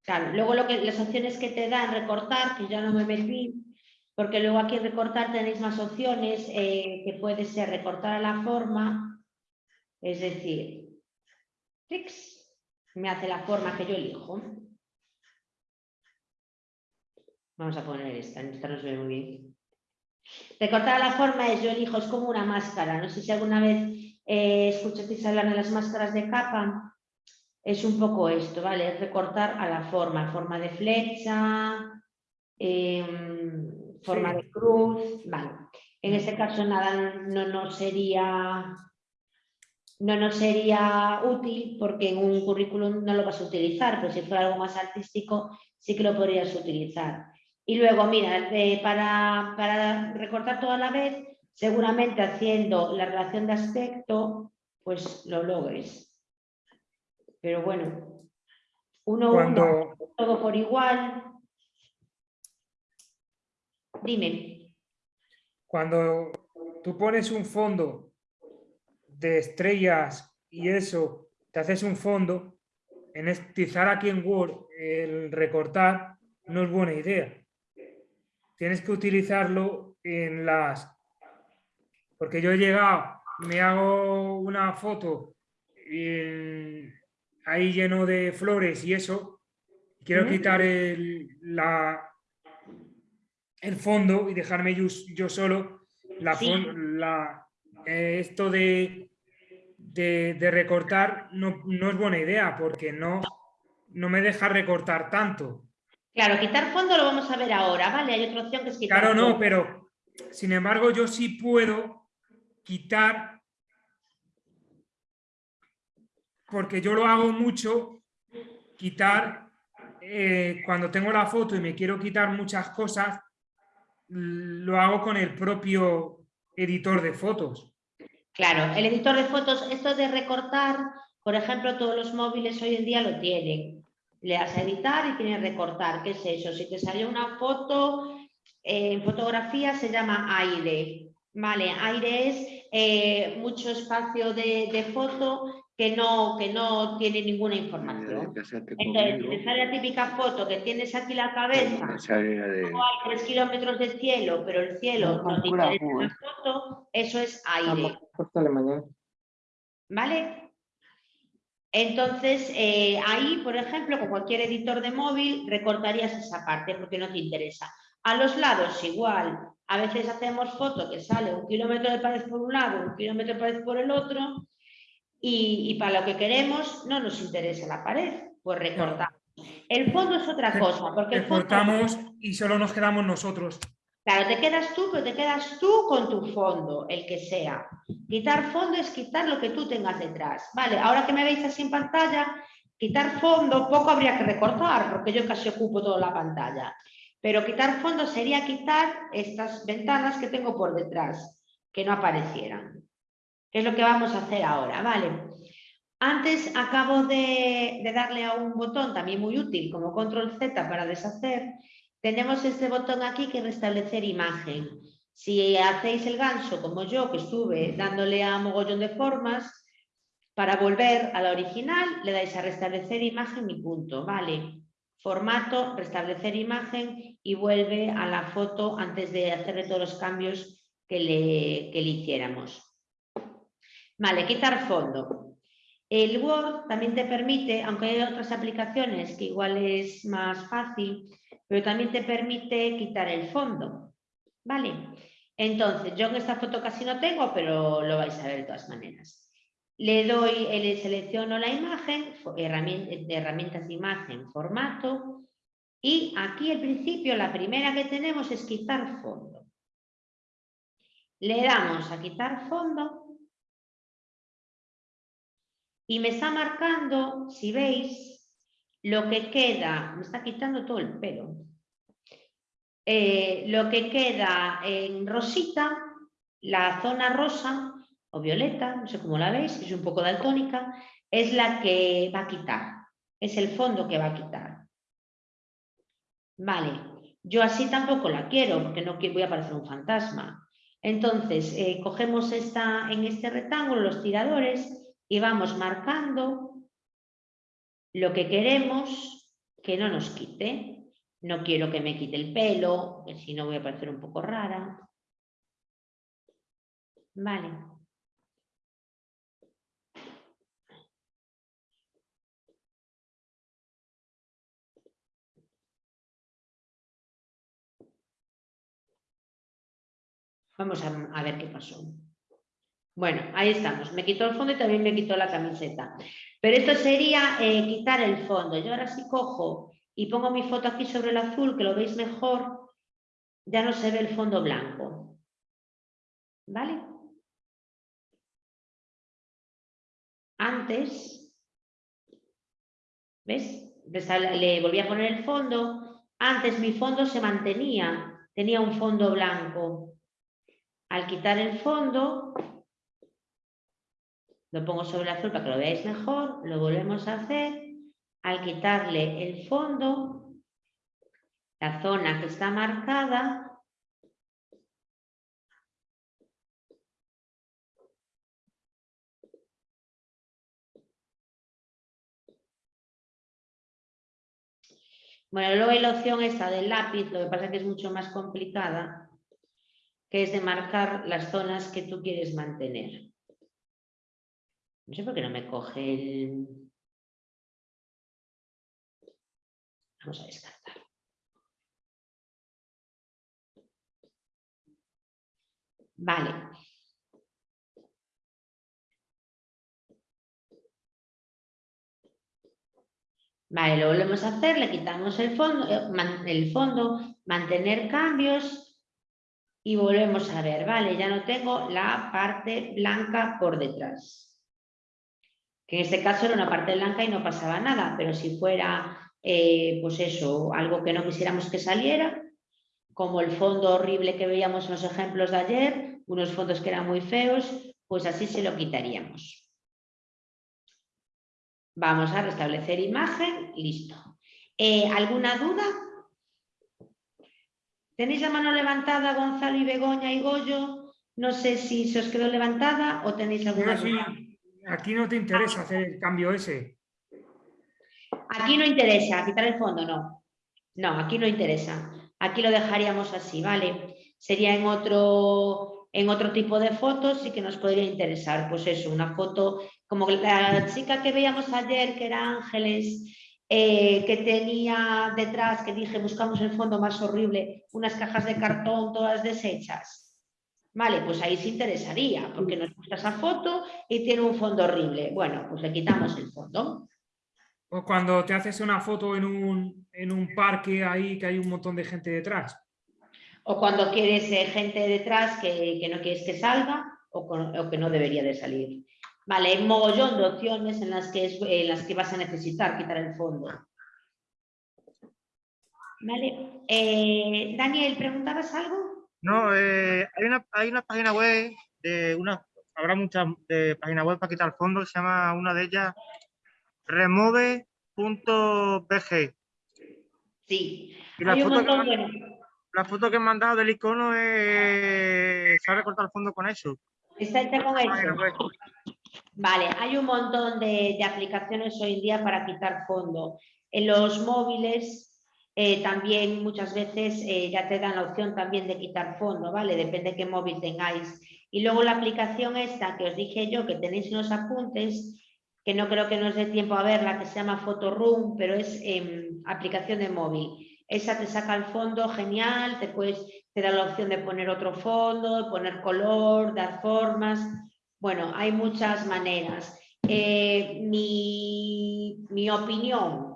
Claro, luego lo que, las opciones que te dan recortar, que ya no me metí, porque luego aquí recortar tenéis más opciones, eh, que puede ser recortar a la forma, es decir, clics, me hace la forma que yo elijo. Vamos a poner esta, esta no se ve muy bien. Recortar a la forma es, yo elijo, es como una máscara, no sé si alguna vez eh, escuchasteis hablar de las máscaras de capa, es un poco esto, ¿vale? Es recortar a la forma, forma de flecha, em, forma Sí. de cruz, vale. En este caso nada no nos sería no nos sería útil porque en un currículum no lo vas a utilizar, pero si fuera algo más artístico sí que lo podrías utilizar. Y luego, mira, eh, para, para recortar toda la vez, seguramente haciendo la relación de aspecto, pues lo logres. Pero bueno, uno, uno, todo por igual. Dime. cuando tú pones un fondo de estrellas y eso, te haces un fondo, en utilizar aquí en Word el recortar no es buena idea. Tienes que utilizarlo en las Porque yo he llegado, me hago una foto ahí lleno de flores y eso, quiero quitar el, la, el fondo y dejarme yo, yo solo la, Sí. fon- la- eh, esto de, de, de recortar no, no es buena idea porque no, no me deja recortar tanto. Claro, quitar fondo lo vamos a ver ahora, ¿vale? Hay otra opción que es quitar Claro, no, pero sin embargo yo sí puedo quitar, porque yo lo hago mucho, quitar, eh, cuando tengo la foto y me quiero quitar muchas cosas, lo hago con el propio editor de fotos. Claro, el editor de fotos, esto de recortar, por ejemplo, todos los móviles hoy en día lo tienen. Le das a editar y tienes recortar. ¿Qué es eso? Si te sale una foto, eh, en fotografía se llama aire. Vale, aire es eh, mucho espacio de foto que no, que no tiene ninguna información. Entonces, si te sale la típica foto que tienes aquí la cabeza, luego hay tres kilómetros de cielo, pero el cielo no te Calcula, interesa la foto, eso es aire. La mañana. ¿Vale? Entonces, eh, ahí, por ejemplo, con cualquier editor de móvil, recortarías esa parte porque no te interesa. A los lados igual. A veces hacemos foto que sale un kilómetro de pared por un lado, un kilómetro de pared por el otro, y, y para lo que queremos no nos interesa la pared, pues recortamos. El fondo es otra cosa, porque el fondo... Recortamos y solo nos quedamos nosotros. Claro, te quedas tú, pero te quedas tú con tu fondo, el que sea. Quitar fondo es quitar lo que tú tengas detrás. Vale, ahora que me veis así en pantalla, quitar fondo poco habría que recortar, porque yo casi ocupo toda la pantalla. Pero quitar fondo sería quitar estas ventanas que tengo por detrás, que no aparecieran. Es lo que vamos a hacer ahora, ¿vale? Antes acabo de, darle a un botón también muy útil, como control Z para deshacer, tenemos este botón aquí que es restablecer imagen. Si hacéis el ganso como yo, que estuve dándole a mogollón de formas, para volver a la original le dais a restablecer imagen y punto, ¿vale? Formato, restablecer imagen y vuelve a la foto antes de hacerle todos los cambios que le, que le hiciéramos. Vale, quitar fondo. El Word también te permite, aunque hay otras aplicaciones que igual es más fácil, pero también te permite quitar el fondo. ¿Vale? Entonces, yo en esta foto casi no tengo, pero lo vais a ver de todas maneras. Le doy, le selecciono la imagen, herramientas de imagen, formato, y aquí al principio la primera que tenemos es quitar fondo. Le damos a quitar fondo y me está marcando, si veis, lo que queda, me está quitando todo el pelo. Eh, lo que queda en rosita, la zona rosa o violeta, no sé cómo la veis, es un poco daltónica, es la que va a quitar, es el fondo que va a quitar. Vale, yo así tampoco la quiero porque no voy a parecer un fantasma. Entonces, eh, cogemos esta, en este rectángulo los tiradores y vamos marcando lo que queremos que no nos quite. No quiero que me quite el pelo, que si no voy a parecer un poco rara. Vale. Vamos a, a ver qué pasó. Bueno, ahí estamos. Me quitó el fondo y también me quitó la camiseta. Pero esto sería eh, quitar el fondo. Yo ahora sí cojo y pongo mi foto aquí sobre el azul, que lo veis mejor, ya no se ve el fondo blanco. ¿Vale? Antes, ¿ves? Le volví a poner el fondo. Antes mi fondo se mantenía, tenía un fondo blanco. Al quitar el fondo, lo pongo sobre el azul para que lo veáis mejor, lo volvemos a hacer. Al quitarle el fondo, la zona que está marcada, Bueno, luego hay la opción esta del lápiz, lo que pasa es que es mucho más complicada. que es de marcar las zonas que tú quieres mantener. No sé por qué no me coge el... Vamos a descartar. Vale. Vale, lo volvemos a hacer, le quitamos el fondo, eh, el fondo, mantener cambios y volvemos a ver, vale, ya no tengo la parte blanca por detrás. Que en este caso era una parte blanca y no pasaba nada, pero si fuera, eh, pues eso, algo que no quisiéramos que saliera, como el fondo horrible que veíamos en los ejemplos de ayer, unos fondos que eran muy feos, pues así se lo quitaríamos. Vamos a restablecer imagen, listo. Eh, ¿Alguna duda? ¿Tenéis la mano levantada, Gonzalo y Begoña y Goyo? No sé si se os quedó levantada o tenéis alguna duda. Aquí no te interesa hacer el cambio ese. Aquí no interesa, quitar el fondo, no. No, aquí no interesa. Aquí lo dejaríamos así, ¿vale? Sería en otro, en otro tipo de fotos sí que nos podría interesar. Pues eso, una foto como la chica que veíamos ayer, que era Ángeles, eh, que tenía detrás, que dije, buscamos el fondo más horrible, unas cajas de cartón todas deshechas. Vale, pues ahí se interesaría, porque nos gusta esa foto y tiene un fondo horrible. Bueno, pues le quitamos el fondo. O cuando te haces una foto en un, en un parque ahí que hay un montón de gente detrás. O cuando quieres eh, gente detrás que, que no quieres que salga o, con- o que no debería de salir. Vale, hay un mogollón de opciones en las que, es- en las que vas a necesitar quitar el fondo. Vale, eh, Daniel, ¿preguntabas algo? No, eh, hay, una, hay una página web de una, habrá muchas de páginas web para quitar fondo, se llama una de ellas remove.bg. Sí, Y la hay un foto, que de... la foto que me han dado del icono es, se ha recortado el fondo con eso. Hecha con eso. Vale, hay un montón de, de aplicaciones hoy en día para quitar fondo. En los móviles eh, también muchas veces eh, ya te dan la opción también de quitar fondo, ¿vale? Depende de qué móvil tengáis. Y luego la aplicación esta que os dije yo, que tenéis en los apuntes, que no creo que nos dé tiempo a verla, que se llama Photoroom, pero es em, aplicación de móvil. Esa te saca el fondo genial, te, puedes, te da la opción de poner otro fondo, poner color, dar formas. Bueno, hay muchas maneras. Eh, mi, mi opinión,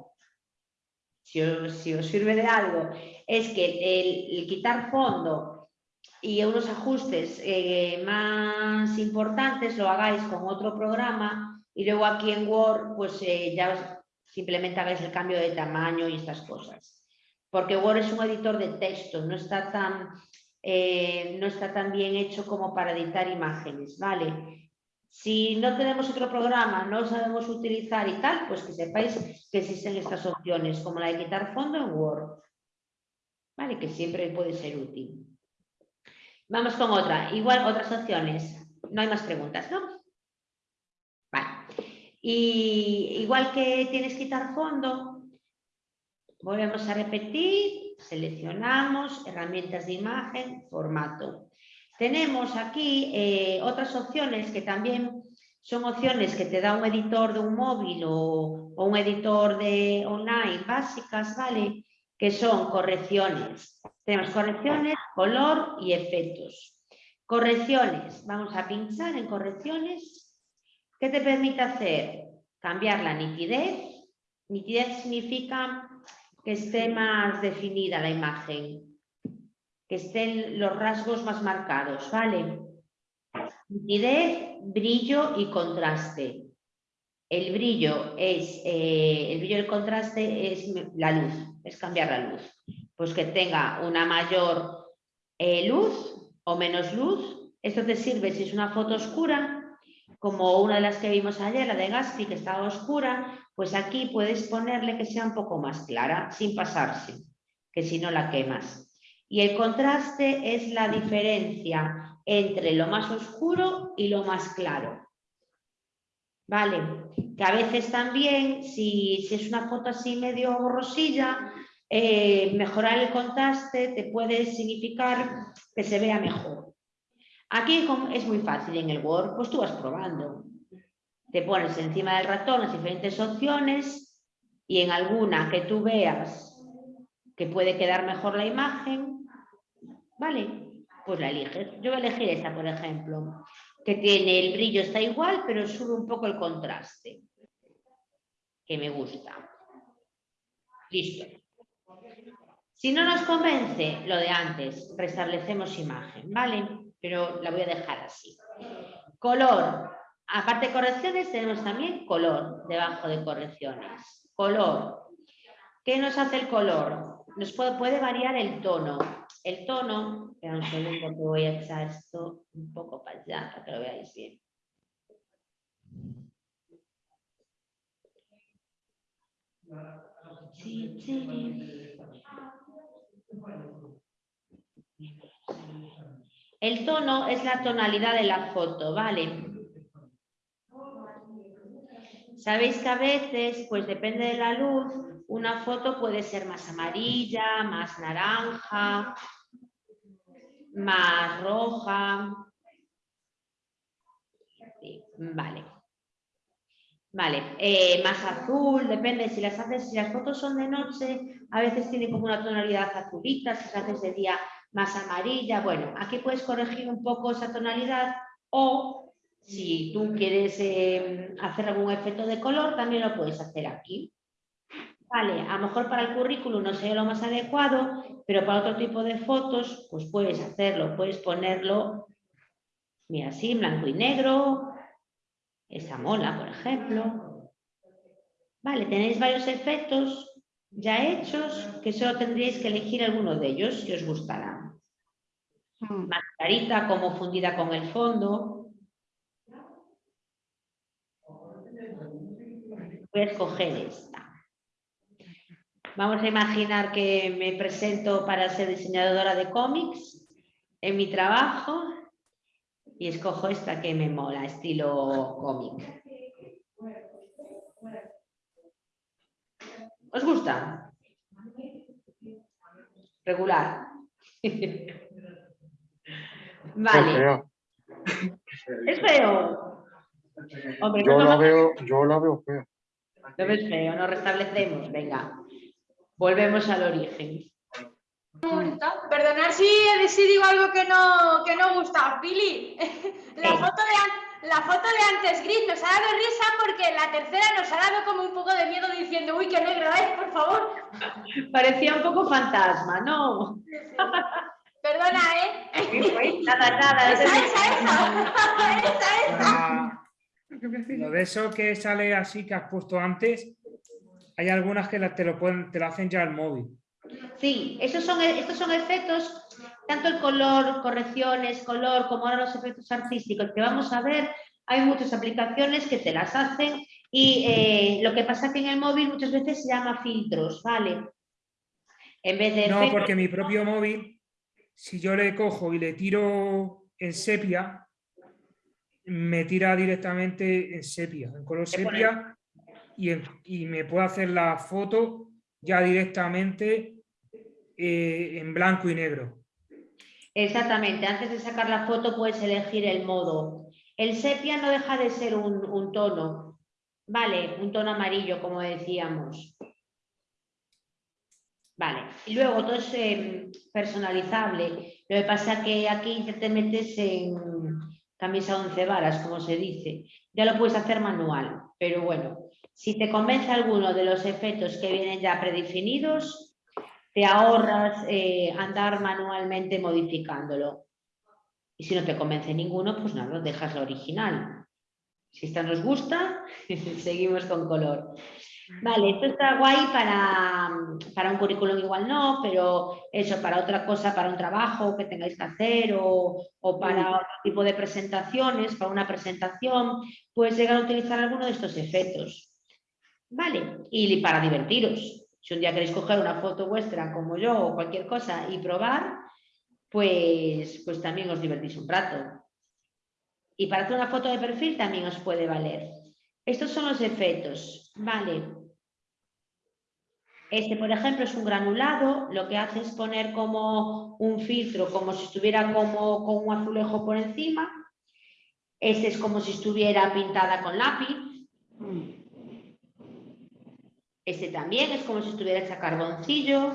si os, si os sirve de algo, es que el, quitar fondo y unos ajustes eh, más importantes lo hagáis con otro programa y luego aquí en Word pues eh, ya simplemente hagáis el cambio de tamaño y estas cosas. Porque Word es un editor de texto, no está tan, eh, no está tan bien hecho como para editar imágenes, ¿vale? Si no tenemos otro programa, no sabemos utilizar y tal, pues que sepáis que existen estas opciones, como la de quitar fondo en Word, ¿vale? Que siempre puede ser útil. Vamos con otra, igual otras opciones. No hay más preguntas, ¿no? Vale. Y igual que tienes que quitar fondo, volvemos a repetir, seleccionamos, herramientas de imagen, formato. Tenemos aquí eh, otras opciones que también son opciones que te da un editor de un móvil o, o un editor de online básicas, ¿vale? Que son correcciones. Tenemos correcciones, color y efectos. Correcciones, vamos a pinchar en correcciones. ¿Qué te permite hacer? Cambiar la nitidez. Nitidez significa que esté más definida la imagen, que estén los rasgos más marcados, ¿vale? Nitidez, brillo y contraste. El brillo es, eh, el brillo y el contraste es la luz, es cambiar la luz. Pues que tenga una mayor eh, luz o menos luz. Esto te sirve si es una foto oscura, como una de las que vimos ayer, la de Gaspi, que estaba oscura, pues aquí puedes ponerle que sea un poco más clara, sin pasarse, que si no la quemas. Y el contraste es la diferencia entre lo más oscuro y lo más claro. Vale, que a veces también, si, si es una foto así medio borrosilla, eh, mejorar el contraste te puede significar que se vea mejor. Aquí es muy fácil en el Word, pues tú vas probando. Te pones encima del ratón las diferentes opciones y en alguna que tú veas que puede quedar mejor la imagen, ¿vale? Pues la eliges. Yo voy a elegir esta, por ejemplo, que tiene el brillo está igual, pero sube un poco el contraste, que me gusta. Listo. Si no nos convence lo de antes, restablecemos imagen, ¿vale? Pero la voy a dejar así. Color. Aparte de correcciones, tenemos también color debajo de correcciones. Color. ¿Qué nos hace el color? Nos puede variar el tono. El tono, espera un segundo que voy a echar esto un poco para allá para que lo veáis bien. El tono es la tonalidad de la foto, ¿vale? Sabéis que a veces, pues depende de la luz, una foto puede ser más amarilla, más naranja, más roja. Vale. Vale, eh, más azul, depende si las haces, si las fotos son de noche, a veces tiene como una tonalidad azulita, si las haces de día más amarilla. Bueno, aquí puedes corregir un poco esa tonalidad o si tú quieres eh, hacer algún efecto de color, también lo puedes hacer aquí. Vale, a lo mejor para el currículum no sería lo más adecuado, pero para otro tipo de fotos, pues puedes hacerlo, puedes ponerlo, mira, así, en blanco y negro, esa mola, por ejemplo. Vale, tenéis varios efectos ya hechos que solo tendríais que elegir alguno de ellos que os gustará. Más clarita, como fundida con el fondo. Voy a escoger esta. Vamos a imaginar que me presento para ser diseñadora de cómics en mi trabajo y escojo esta que me mola, estilo cómic. ¿Os gusta? Regular. vale. Es feo. Hombre, Yo no la veo, yo la veo fea. Lo ves feo, nos restablecemos. Venga, volvemos al origen. Perdonar si, si digo algo que no, que no gusta. Pili, la Sí. foto, de, la foto de antes gris nos ha dado risa porque la tercera nos ha dado como un poco de miedo diciendo, uy, qué negro es, por favor. Parecía un poco fantasma, ¿no? Perdona, ¿eh? Nada, nada. Esa, esa, esa. esa, esa. Ah, Lo de eso que sale así que has puesto antes, hay algunas que te lo pueden, te lo hacen ya al móvil. Sí, esos son, estos son efectos, tanto el color, correcciones, color, como ahora los efectos artísticos que vamos a ver, hay muchas aplicaciones que te las hacen y eh, lo que pasa que en el móvil muchas veces se llama filtros, ¿vale? En vez de No, efectos- porque mi propio móvil, si yo le cojo y le tiro en sepia, me tira directamente en sepia, en color sepia, y, me puede hacer la foto ya directamente eh, en blanco y negro. Exactamente, antes de sacar la foto puedes elegir el modo. El sepia no deja de ser un, tono, ¿vale? Un tono amarillo, como decíamos. Vale, y luego todo es eh, personalizable. Lo que pasa que aquí te metes en camisa once varas, como se dice. Ya lo puedes hacer manual, pero bueno, si te convence alguno de los efectos que vienen ya predefinidos, te ahorras eh, andar manualmente modificándolo. Y si no te convence ninguno, pues nada, dejas la original. Si esta nos gusta, seguimos con color. Vale, esto está guay para, para un currículum igual no, pero eso, para otra cosa, para un trabajo que tengáis que hacer o, o para otro tipo de presentaciones, para una presentación, puedes llegar a utilizar alguno de estos efectos. Vale, y para divertiros. Si un día queréis coger una foto vuestra como yo o cualquier cosa y probar, pues, pues también os divertís un rato. Y para hacer una foto de perfil también os puede valer. Estos son los efectos, vale. Este, por ejemplo, es un granulado, lo que hace es poner como un filtro, como si estuviera como con un azulejo por encima. Este es como si estuviera pintada con lápiz. Este también es como si estuviera hecha carboncillo.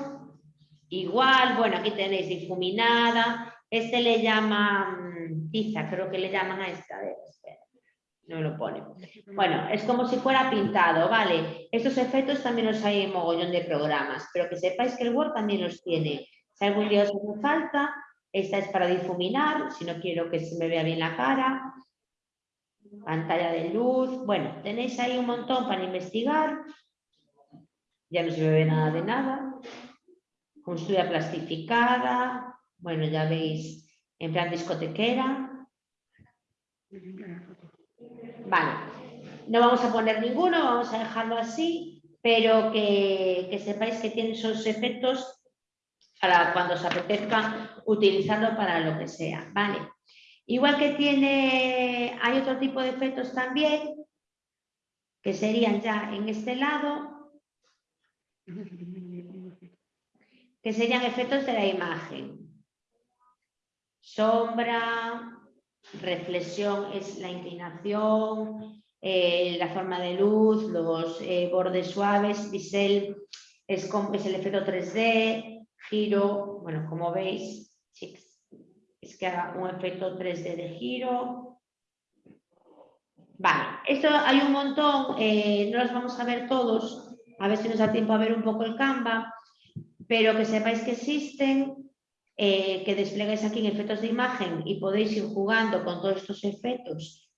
Igual, bueno, aquí tenéis difuminada. Este le llaman tiza, creo que le llaman a esta. a ver, espera, no lo pone. Bueno, es como si fuera pintado, ¿vale? Estos efectos también los hay en mogollón de programas, pero que sepáis que el Word también los tiene. Si algún día os hace falta, esta es para difuminar, si no quiero que se me vea bien la cara. Pantalla de luz. Bueno, tenéis ahí un montón para investigar. Ya no se me ve nada de nada. Construida plastificada. Bueno, ya veis, en plan discotequera. Vale, no vamos a poner ninguno, vamos a dejarlo así, pero que, que sepáis que tiene esos efectos para cuando os apetezca utilizarlo para lo que sea, ¿vale? Igual que tiene, hay otro tipo de efectos también, que serían ya en este lado, que serían efectos de la imagen. Sombra, reflexión es la inclinación, eh, la forma de luz, los eh, bordes suaves, bisel es, es el efecto 3D, giro, bueno, como veis, es que haga un efecto 3D de giro. Vale, esto hay un montón, eh, no los vamos a ver todos, a ver si nos da tiempo a ver un poco el Canva, pero que sepáis que existen eh, que desplegáis aquí en efectos de imagen y podéis ir jugando con todos estos efectos.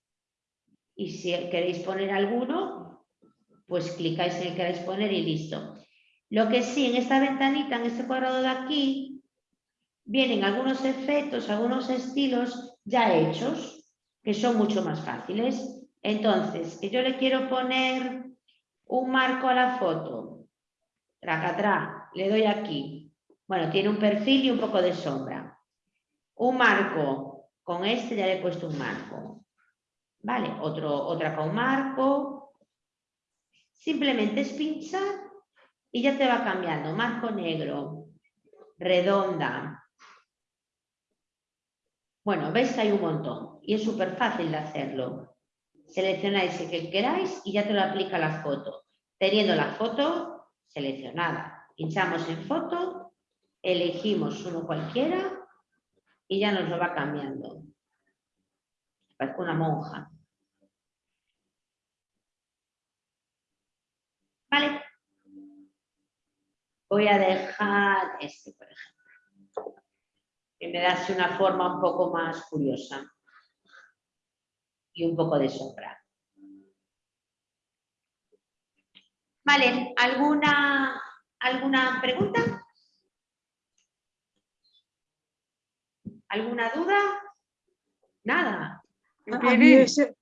Y si queréis poner alguno, pues clicáis en el que queráis poner y listo. Lo que sí, en esta ventanita, en este cuadrado de aquí, vienen algunos efectos, algunos estilos ya hechos, que son mucho más fáciles. Entonces, yo le quiero poner un marco a la foto, tracatrá, le doy aquí, bueno, tiene un perfil y un poco de sombra. Un marco, con este ya le he puesto un marco. Vale, Otro, otra con marco. Simplemente es pinchar y ya te va cambiando. Marco negro, redonda. Bueno, que hay un montón y es súper fácil de hacerlo. Seleccionáis el que queráis y ya te lo aplica la foto. Teniendo la foto seleccionada. Pinchamos en foto elegimos uno cualquiera y ya nos lo va cambiando. Parece una monja. Vale. Voy a dejar este, por ejemplo, que me da así una forma un poco más curiosa y un poco de sombra. Vale, ¿alguna, alguna pregunta? ¿Alguna duda? Nada. A mí, ese-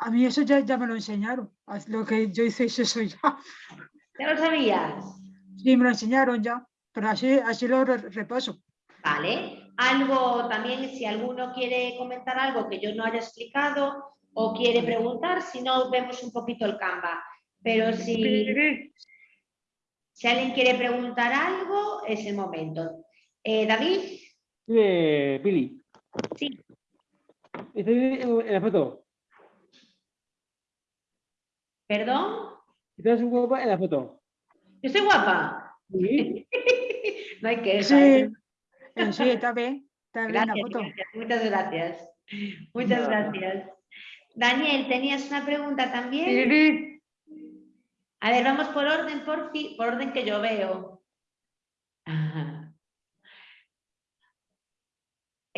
a mí eso ya, ya me lo enseñaron. Lo que yo hice es eso ya. ¿Ya lo sabías? Sí, me lo enseñaron ya, pero así, así lo re- repaso. Vale. Algo también, si alguno quiere comentar algo que yo no haya explicado o quiere preguntar, si no, vemos un poquito el Canva. Pero si, si alguien quiere preguntar algo, es el momento. Eh, David, Eh, Pili. Sí. Bien en en la foto. ¿perdón? Estás guapa en la foto. ¿Yo soy guapa? Sí. No hay que Sí, eh, sí, está bien, está bien la foto. gracias, muchas gracias. Muchas gracias. Daniel, tenías una pregunta también. A ver, vamos por orden, por, fi- por orden que yo veo. Ajá.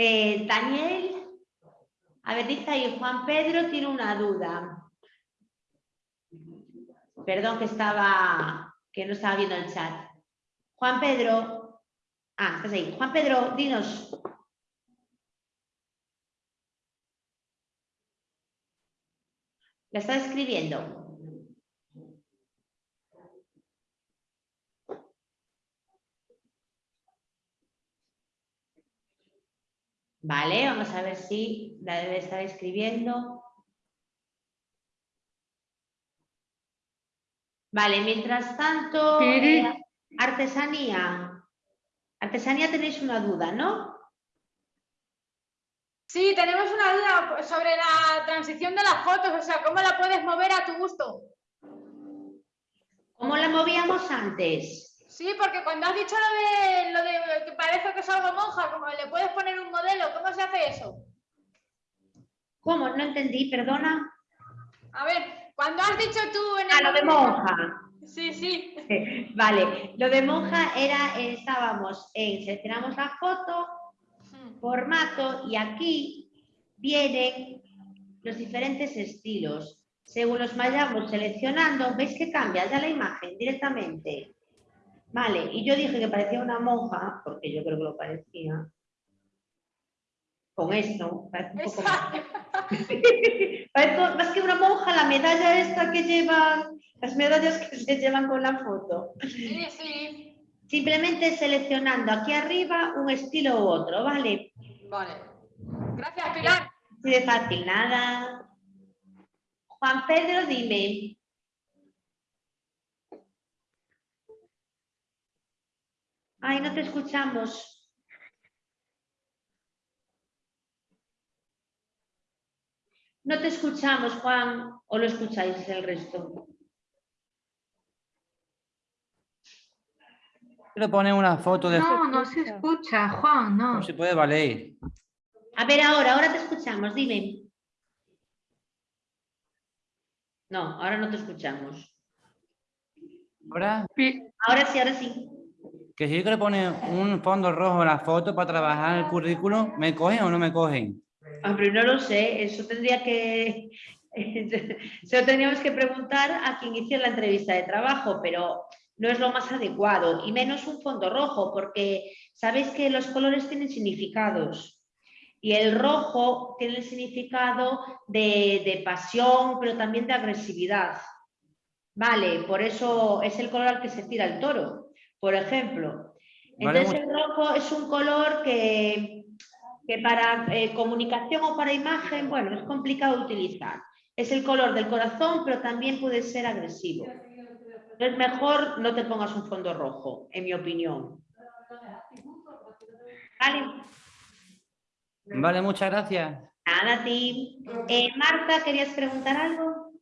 Eh, Daniel, a ver, dice ahí, Juan Pedro tiene una duda. Perdón que estaba, que no estaba viendo el chat. Juan Pedro, ah, estás ahí. Juan Pedro, dinos. La está escribiendo. Vale, vamos a ver si la debe estar escribiendo. Vale, mientras tanto, eh, artesanía. Artesanía tenéis una duda, ¿no? Sí, tenemos una duda sobre la transición de las fotos, o sea, ¿cómo la puedes mover a tu gusto? ¿Cómo la movíamos antes? Sí, porque cuando has dicho lo de, lo de que parece que es algo monja, como le puedes poner un modelo, ¿cómo se hace eso? ¿Cómo? No entendí, perdona. A ver, cuando has dicho tú en Ah, el lo de monja. Sí, sí. Vale, lo de monja era, eh, estábamos en, seleccionamos la foto, formato y aquí vienen los diferentes estilos. Según los vayamos seleccionando, ¿veis que cambia ya la imagen directamente? Vale, y yo dije que parecía una monja, porque yo creo que lo parecía. Con esto, parece un poco más. Parezco más que una monja, la medalla esta que llevan, las medallas que se llevan con la foto. Sí, sí. Simplemente seleccionando aquí arriba un estilo u otro, ¿vale? Vale. Gracias, Pilar. Así de fácil, nada. Juan Pedro, dime. Ay, no te escuchamos. No te escuchamos, Juan, o lo escucháis el resto. Quiero poner una foto de... No, no se escucha, Juan, no. No se puede valer. A ver, ahora, ahora te escuchamos, dime. No, ahora no te escuchamos. Ahora, Ahora sí, ahora sí. que si yo quiero poner un fondo rojo en la foto para trabajar el currículum, ¿me cogen o no me cogen? Hombre, no lo sé, eso tendría que... Se lo tendríamos que preguntar a quien hizo la entrevista de trabajo, pero no es lo más adecuado, y menos un fondo rojo, porque sabéis que los colores tienen significados. Y el rojo tiene el significado de, de pasión, pero también de agresividad. Vale, por eso es el color al que se tira el toro, por ejemplo. Vale, Entonces el rojo es un color que, que para eh, comunicación o para imagen, bueno, es complicado utilizar. Es el color del corazón, pero también puede ser agresivo. Es mejor no te pongas un fondo rojo, en mi opinión. Vale, Vale, muchas gracias. nada a ti. Eh, Marta, ¿querías preguntar algo?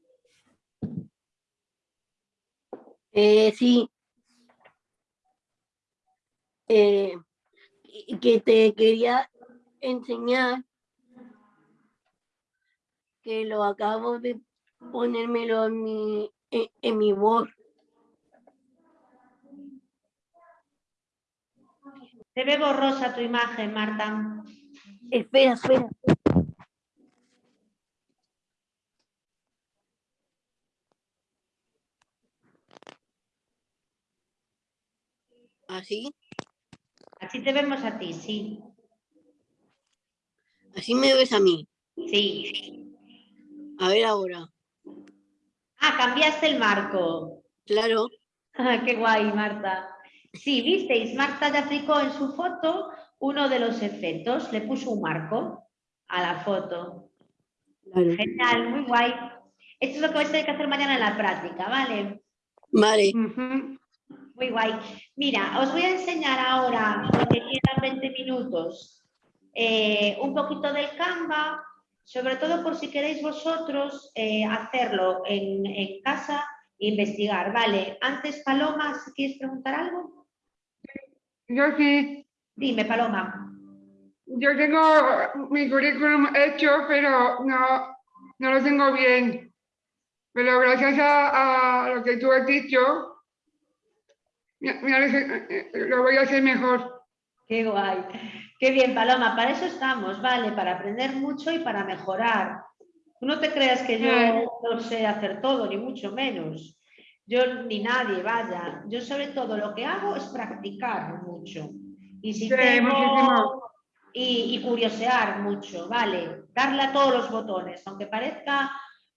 Eh, sí. Eh, que te quería enseñar que lo acabo de ponérmelo en mi, en, en mi Word. Se ve borrosa tu imagen, Marta. Espera, espera. ¿Así? Así te vemos a ti, sí. ¿Así me ves a mí? Sí. A ver ahora. Ah, cambiaste el marco. Claro. Ah, qué guay, Marta. Sí, visteis, Marta ya aplicó en su foto uno de los efectos, le puso un marco a la foto. Genial, muy guay. Esto es lo que vais a tener que hacer mañana en la práctica, ¿vale? Vale. Muy guay. Mira, os voy a enseñar ahora, porque quedan 20 minutos, eh, un poquito del Canva, sobre todo por si queréis vosotros eh, hacerlo en, en casa e investigar, ¿vale? Antes, Paloma, si quieres preguntar algo. Yo sí. Dime, Paloma. Yo tengo mi currículum hecho, pero no, no lo tengo bien. Pero gracias a, a lo que tú has dicho, lo voy a hacer mejor. Qué guay. Qué bien, Paloma. Para eso estamos, ¿vale? Para aprender mucho y para mejorar. Tú no te creas que yo no sé hacer todo, ni mucho menos. Yo ni nadie, vaya. Yo sobre todo lo que hago es practicar mucho. Y si Sí, tengo- y, y curiosear mucho, ¿vale? Darle a todos los botones, aunque parezca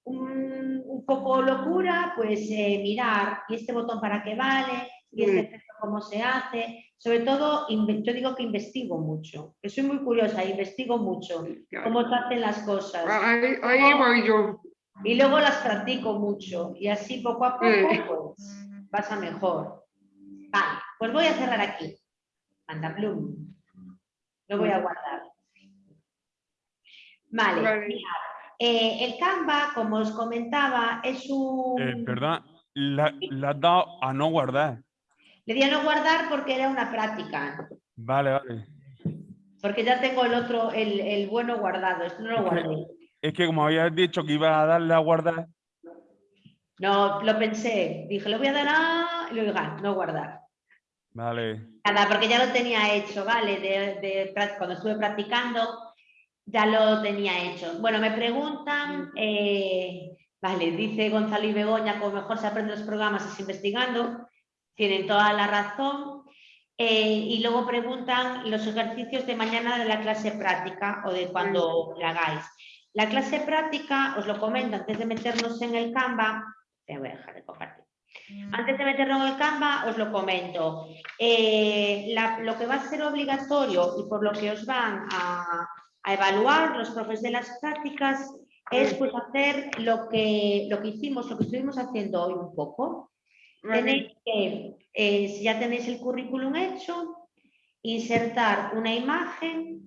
un, un poco locura, pues eh, mirar, ¿y este botón para qué vale? ¿Y este efecto cómo se hace? Sobre todo, yo digo que investigo mucho, que soy muy curiosa, investigo mucho cómo se hacen las cosas. Ahí, ahí Cómo- voy yo. Y luego las practico mucho y así poco a poco pues, pasa mejor. Vale, pues voy a cerrar aquí. Mandaplum. Lo voy a guardar. Vale, eh, el Canva, como os comentaba, es un... Eh, perdona, la, le has dado a no guardar. Le di a no guardar porque era una práctica, Vale, vale. porque ya tengo el otro, el, el bueno guardado, esto no lo guardé. Es que como habías dicho que ibas a darle a guardar, No, lo pensé, dije, le voy a dar a... y luego ah, no guardar. vale. Nada, porque ya lo tenía hecho, ¿vale? De, cuando estuve practicando, ya lo tenía hecho. Bueno, me preguntan, eh, vale, dice Gonzalo y Begoña, como mejor se aprenden los programas es investigando, tienen toda la razón. Eh, y luego preguntan los ejercicios de mañana de la clase práctica o de cuando la hagáis. La clase práctica, os lo comento antes de meternos en el Canva, te voy a dejar de compartir. Antes de meternos en el Canva, os lo comento. Eh, la- lo que va a ser obligatorio y por lo que os van a, a evaluar los profes de las prácticas es pues hacer lo que, lo que hicimos, lo que estuvimos haciendo hoy un poco. Tenéis que, eh, si ya tenéis el currículum hecho, insertar una imagen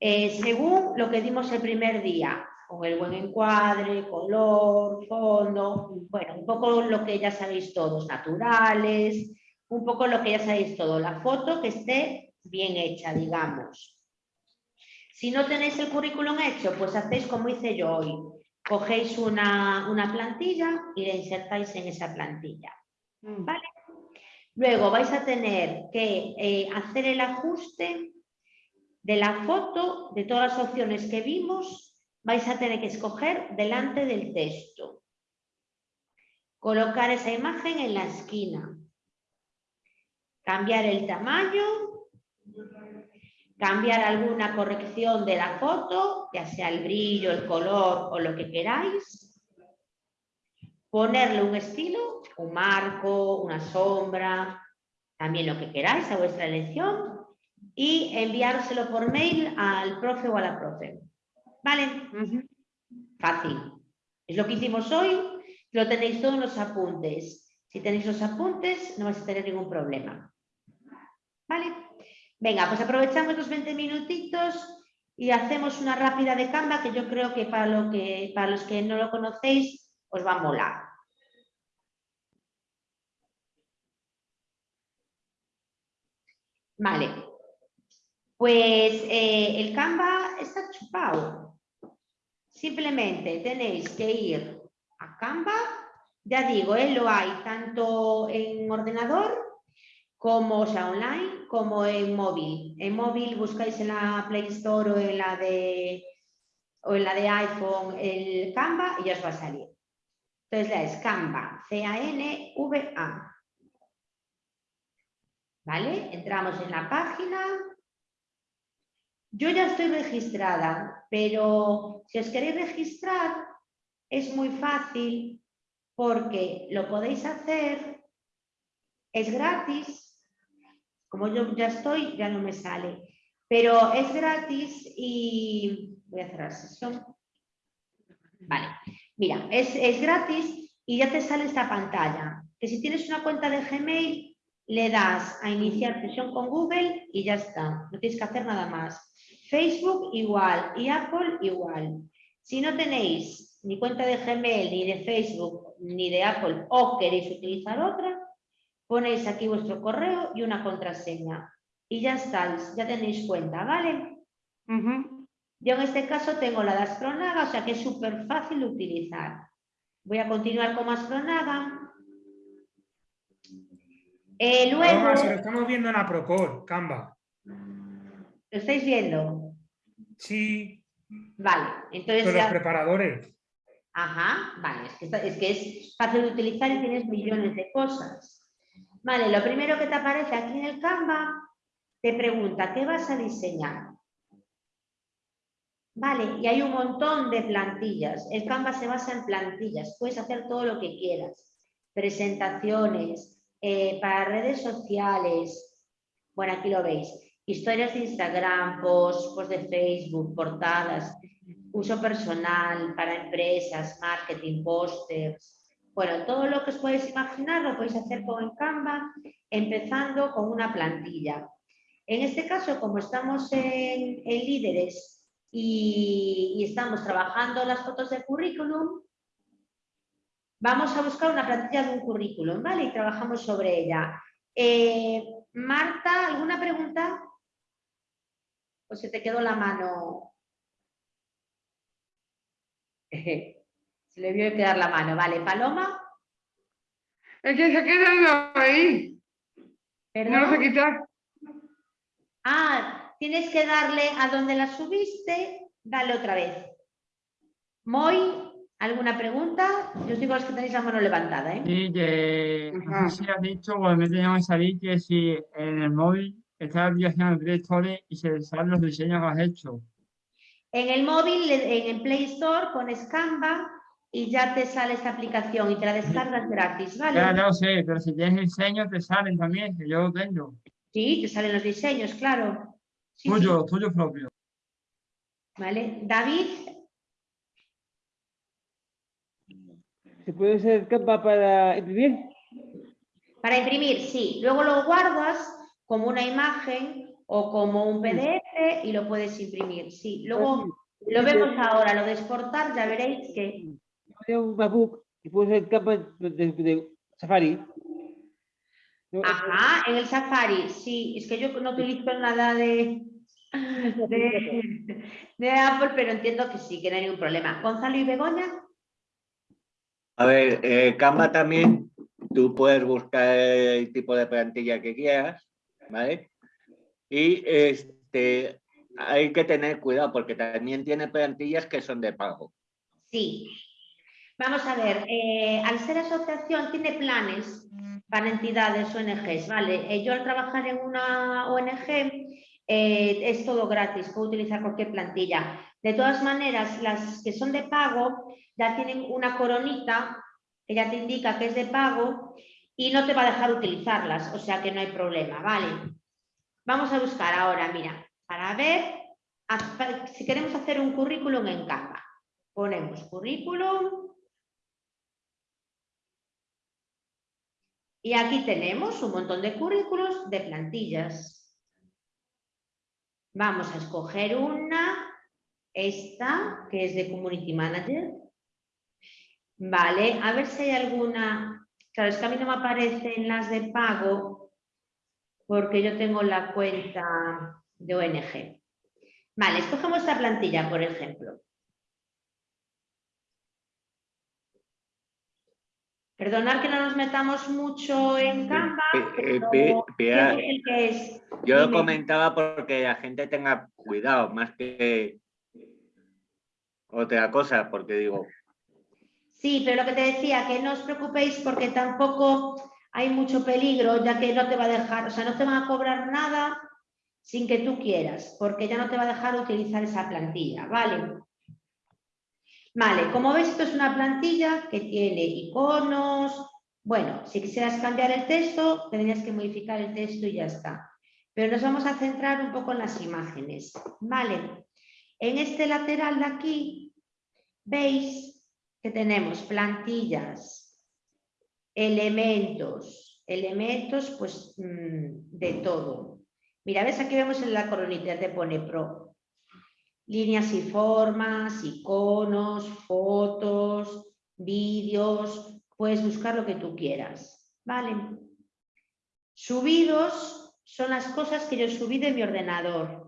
eh, según lo que dimos el primer día, con el buen encuadre, color, fondo, bueno, un poco lo que ya sabéis todos, naturales, un poco lo que ya sabéis todo, la foto que esté bien hecha, digamos. Si no tenéis el currículum hecho, pues hacéis como hice yo hoy. Cogéis una, una plantilla y la insertáis en esa plantilla. ¿vale? Luego vais a tener que eh, hacer el ajuste de la foto, de todas las opciones que vimos, vais a tener que escoger delante del texto. Colocar esa imagen en la esquina. Cambiar el tamaño. Cambiar alguna corrección de la foto, ya sea el brillo, el color o lo que queráis. Ponerle un estilo, un marco, una sombra, también lo que queráis a vuestra elección y enviárselo por mail al profe o a la profe. ¿Vale? Fácil. Es lo que hicimos hoy, lo tenéis todos en los apuntes. Si tenéis los apuntes, no vais a tener ningún problema. ¿Vale? Venga, pues aprovechamos los 20 minutitos y hacemos una rápida de Canva que yo creo que para, lo que, para los que no lo conocéis os va a molar. Vale. Pues eh, el Canva está chupado. Simplemente tenéis que ir a Canva. Ya digo, eh, lo hay tanto en ordenador como online como en móvil. En móvil buscáis en la Play Store o en la de, o en la de iPhone el Canva y ya os va a salir. Entonces ya es Canva, C-A-N-V-A. ¿Vale? Entramos en la página. Yo ya estoy registrada, pero si os queréis registrar es muy fácil porque lo podéis hacer, es gratis, como yo ya estoy, ya no me sale, pero es gratis y voy a cerrar sesión. Vale, mira, es, es gratis y ya te sale esta pantalla, que si tienes una cuenta de Gmail, le das a iniciar sesión con Google y ya está, no tienes que hacer nada más. Facebook igual y Apple igual. Si no tenéis ni cuenta de Gmail, ni de Facebook, ni de Apple o queréis utilizar otra, ponéis aquí vuestro correo y una contraseña. Y ya estáis, ya tenéis cuenta, ¿vale? Yo en este caso tengo la de Astronaga, o sea que es súper fácil de utilizar. Voy a continuar con Astronaga. Eh, luego, lo estamos viendo en la Procor, Canva. ¿Lo estáis viendo? Sí, Vale, entonces con los preparadores. Ajá, vale, es que, está- es que es fácil de utilizar y tienes millones de cosas. Vale, lo primero que te aparece aquí en el Canva, te pregunta, ¿qué vas a diseñar? Vale, y hay un montón de plantillas. El Canva se basa en plantillas, puedes hacer todo lo que quieras. Presentaciones, eh, para redes sociales, bueno, aquí lo veis. Historias de Instagram, posts, posts de Facebook, portadas. uso personal, para empresas, marketing, pósters. Bueno, todo lo que os podéis imaginar lo podéis hacer con Canva, empezando con una plantilla. En este caso, como estamos en, líderes y, y estamos trabajando las fotos de currículum, vamos a buscar una plantilla de un currículum, ¿vale? Y trabajamos sobre ella. Eh, Marta, ¿alguna pregunta? ¿O se te quedó la mano? Se le vio quedar la mano, vale. ¿Paloma? Es que se ha quedado ahí. No lo sé quitar. Ah, tienes que darle a donde la subiste, dale otra vez. Moy, ¿alguna pregunta? Yo os digo a los que tenéis la mano levantada, ¿eh? Sí, que no sé si has dicho o me teníamos que salir que si en el móvil está de Play Store y se salen los diseños que has hecho. En el móvil, en el Play Store, pones Canva y ya te sale esta aplicación y te la descargas gratis, ¿vale? Ya, lo sé, pero si tienes diseños te salen también, que yo lo tengo. Sí, te salen los diseños, claro. Sí, sí. Tuyo, tuyo propio. ¿Vale? David, ¿Se puede usar Canva para imprimir? para imprimir, sí. Luego lo guardas como una imagen o como un PDF y lo puedes imprimir, sí. Luego lo vemos ahora, lo de exportar, ya veréis que... Tengo un MacBook y puedo usar Canva de, de- de Safari. No, Ajá, en el Safari, sí. Es que yo no utilizo nada de, de, de Apple, pero entiendo que sí, que no hay ningún problema. Gonzalo y Begoña, A ver, eh, Canva también, tú puedes buscar el tipo de plantilla que quieras, ¿vale? Y este, hay que tener cuidado porque también tiene plantillas que son de pago. sí. Vamos a ver, eh, al ser asociación tiene planes para entidades ONGs, ¿vale? Eh, yo al trabajar en una ONG eh, es todo gratis, puedo utilizar cualquier plantilla. De todas maneras, las que son de pago ya tienen una coronita que ya te indica que es de pago y no te va a dejar utilizarlas, o sea que no hay problema, ¿vale? Vamos a buscar ahora, mira, para ver si queremos hacer un currículum en Canva. Ponemos currículum. Y aquí tenemos un montón de currículos de plantillas. Vamos a escoger una, esta, que es de Community Manager. Vale, a ver si hay alguna... Claro, es que a mí no me aparecen las de pago porque yo tengo la cuenta de ONG. Vale, escogemos esta plantilla, por ejemplo. Perdonad que no nos metamos mucho en Canva, Pe- eh, pero pe- ¿quién Pilar, es el que es? Yo lo comentaba porque la gente tenga cuidado, más que otra cosa, porque digo, Sí, pero lo que te decía, que no os preocupéis porque tampoco hay mucho peligro, ya que no te va a dejar, o sea, no te van a cobrar nada sin que tú quieras, porque ya no te va a dejar utilizar esa plantilla, ¿vale? Vale, como ves, esto es una plantilla que tiene iconos. Bueno, si quisieras cambiar el texto, tendrías que modificar el texto y ya está. Pero nos vamos a centrar un poco en las imágenes, ¿vale? En este lateral de aquí, veis que tenemos plantillas, elementos, elementos pues mm, de todo. Mira, ves aquí vemos en la coronita, te pone pro, líneas y formas, iconos, fotos, vídeos, puedes buscar lo que tú quieras, ¿vale? Subidos son las cosas que yo subí de mi ordenador.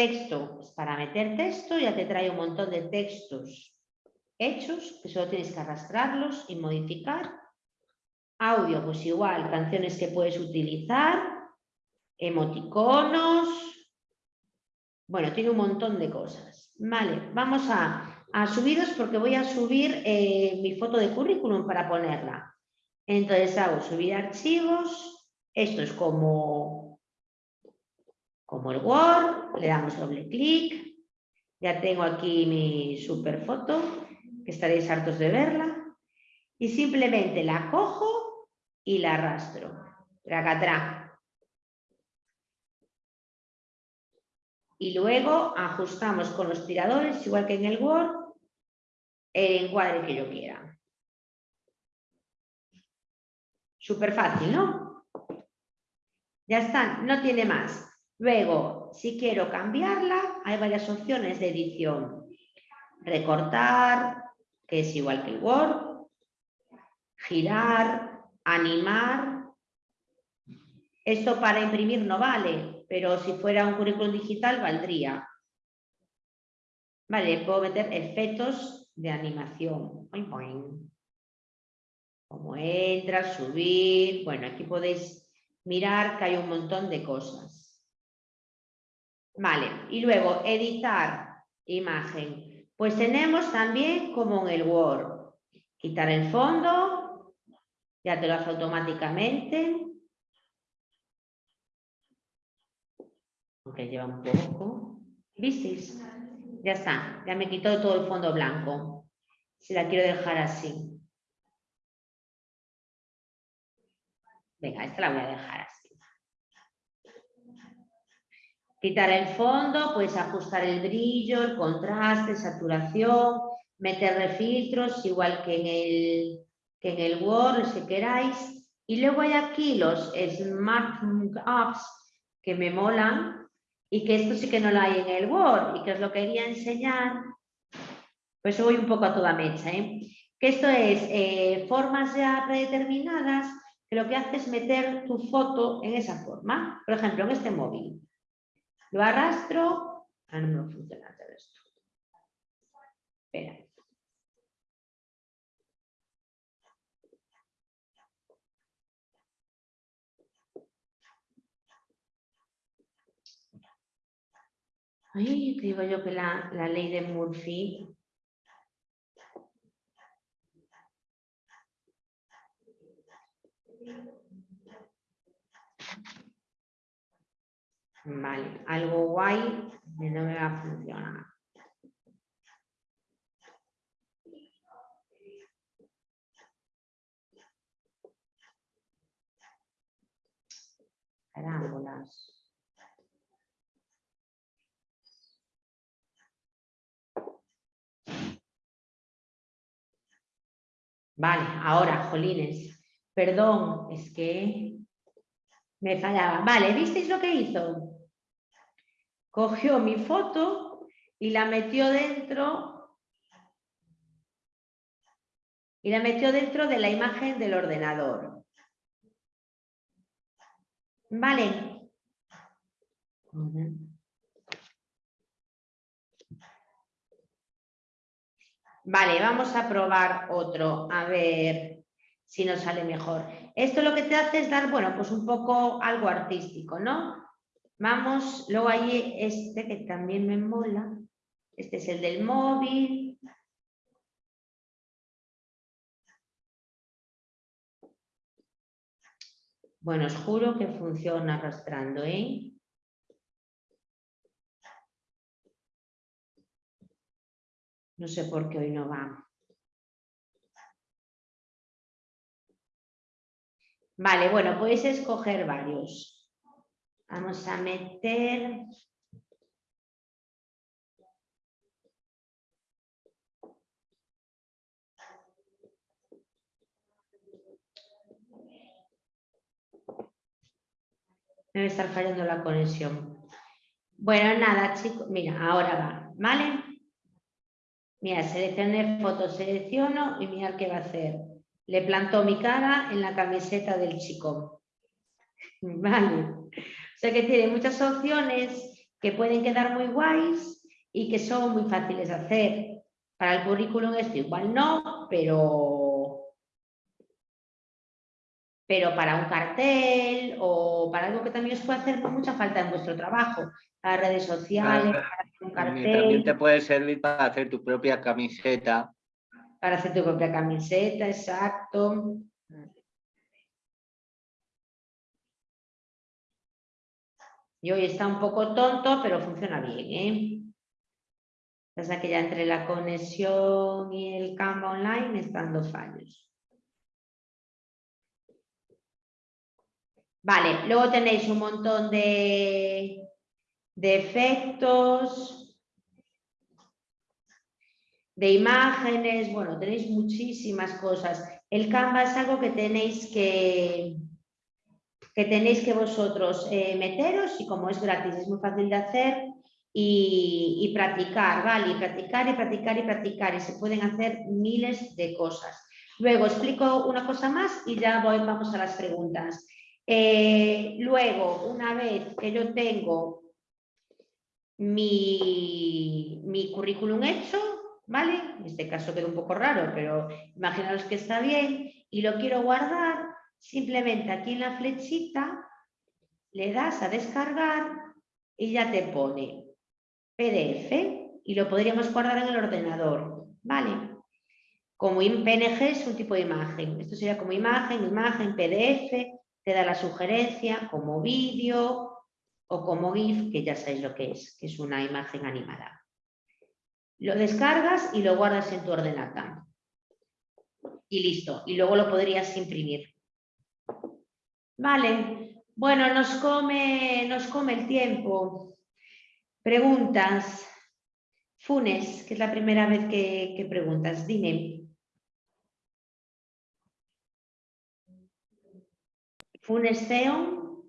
Texto, pues para meter texto ya te trae un montón de textos hechos, que solo tienes que arrastrarlos y modificar. Audio, pues igual, canciones que puedes utilizar, emoticonos, bueno, tiene un montón de cosas. Vale, vamos a, a subidos porque voy a subir eh, mi foto de currículum para ponerla. Entonces hago subir archivos. Esto es como, como el Word. Le damos doble clic. Ya tengo aquí mi super foto, que estaréis hartos de verla. Y simplemente la cojo y la arrastro. Tracatrá. y luego ajustamos con los tiradores, igual que en el Word, el encuadre que yo quiera. Súper fácil, ¿no? Ya está, no tiene más. Luego, si quiero cambiarla, hay varias opciones de edición. Recortar, que es igual que Word. Girar, animar. Esto para imprimir no vale, pero si fuera un currículum digital valdría. Vale, puedo meter efectos de animación. Como entra, subir. Bueno, aquí podéis mirar que hay un montón de cosas. Vale, y luego editar imagen. Pues tenemos también como en el Word. Quitar el fondo, ya te lo hace automáticamente. Aunque lleva un poco. ¿Visteis? Ya está, ya me quitó todo el fondo blanco. Si la quiero dejar así. Venga, esta la voy a dejar así. Quitar el fondo, puedes ajustar el brillo, el contraste, saturación, meterle filtros igual que en el, que en el Word, si queráis. Y luego hay aquí los Smart Apps que me molan y que esto sí que no lo hay en el Word y que os lo quería enseñar. Pues voy un poco a toda mecha. ¿eh? Que esto es eh, formas ya predeterminadas que lo que hace es meter tu foto en esa forma. Por ejemplo, en este móvil. Lo arrastro. Ah, no me funciona esto. Espera. Ay, te digo yo que la, la ley de Murphy Vale, algo guay no me va a funcionar. Vale, ahora, jolines. Perdón, es que me fallaba. Vale, ¿visteis lo que hizo? Cogió mi foto y la metió dentro y la metió dentro de la imagen del ordenador. Vale. Vale, vamos a probar otro, a ver si nos sale mejor. Esto lo que te hace es dar, bueno, pues un poco algo artístico, ¿no? Vamos, luego hay este que también me mola. Este es el del móvil. Bueno, os juro que funciona arrastrando, ¿eh? No sé por qué hoy no va. Vale, bueno, podéis escoger varios. Vamos a meter... Debe estar fallando la conexión. Bueno, nada, chicos. Mira, ahora va, ¿vale? Mira, seleccioné foto, selecciono y mira qué va a hacer. Le plantó mi cara en la camiseta del chico. Vale. Sea que tiene muchas opciones que pueden quedar muy guays y que son muy fáciles de hacer. Para el currículum esto igual no, pero, pero para un cartel o para algo que también os puede hacer mucha falta en vuestro trabajo, para redes sociales, para un cartel. También te puede servir para hacer tu propia camiseta. Para hacer tu propia camiseta, exacto. Y hoy está un poco tonto, pero funciona bien, ¿eh? Pasa que ya entre la conexión y el Canva online están dos fallos. Vale, luego tenéis un montón de, de efectos, de imágenes, bueno, tenéis muchísimas cosas. El Canva es algo que tenéis que, que tenéis que vosotros eh, meteros y como es gratis, es muy fácil de hacer y, practicar, ¿vale? Y practicar y practicar y practicar y se pueden hacer miles de cosas. Luego explico una cosa más y ya voy, vamos a las preguntas. Eh, luego, una vez que yo tengo mi, currículum hecho, ¿vale? En este caso queda un poco raro, pero imaginaos que está bien y lo quiero guardar, simplemente aquí en la flechita le das a descargar y ya te pone PDF y lo podríamos guardar en el ordenador, ¿vale? Como PNG es un tipo de imagen, esto sería como imagen, imagen, PDF, te da la sugerencia como vídeo o como GIF, que ya sabéis lo que es, que es una imagen animada. Lo descargas y lo guardas en tu ordenador. Y listo, y luego lo podrías imprimir. Vale, bueno, nos come, nos come el tiempo. Preguntas. Funes, que es la primera vez que, que preguntas. Dime. Funes Theon.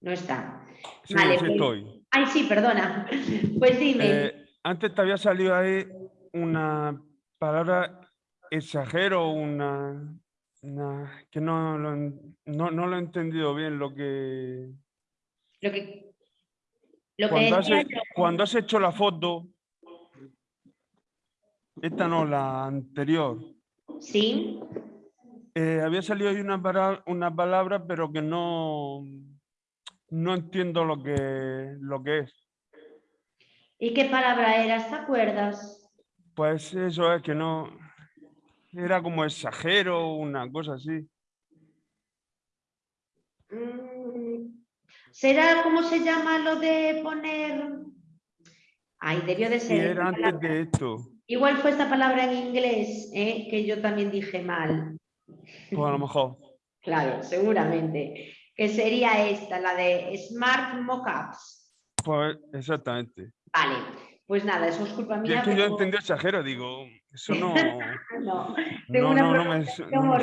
No está. Sí, Vale, sí pues- estoy. Ay, sí, perdona. Pues dime. Eh, antes te había salido ahí una palabra exagero, una, una- que no no, no lo he entendido bien lo que... Lo que, lo que Cuando has, decía he- cuando has hecho la foto, esta no, la anterior, Sí. eh, había salido ahí una, para- una palabra, pero que no, no entiendo lo que, lo que es. ¿Y qué palabra era? ¿Te acuerdas? Pues eso es que no, era como exagero, una cosa así. Mm, ¿Será cómo se llama lo de poner? Ay, debió de ser. esta era antes palabra. de esto. Igual fue esta palabra en inglés, ¿eh? que yo también dije mal. Pues a lo mejor. Claro, seguramente. Que sería esta, la de Smart Mockups. Pues exactamente. Vale, pues nada, eso es culpa mía. es que yo pero- entendí exagero, digo, eso no, No, tengo no, una no, no me, me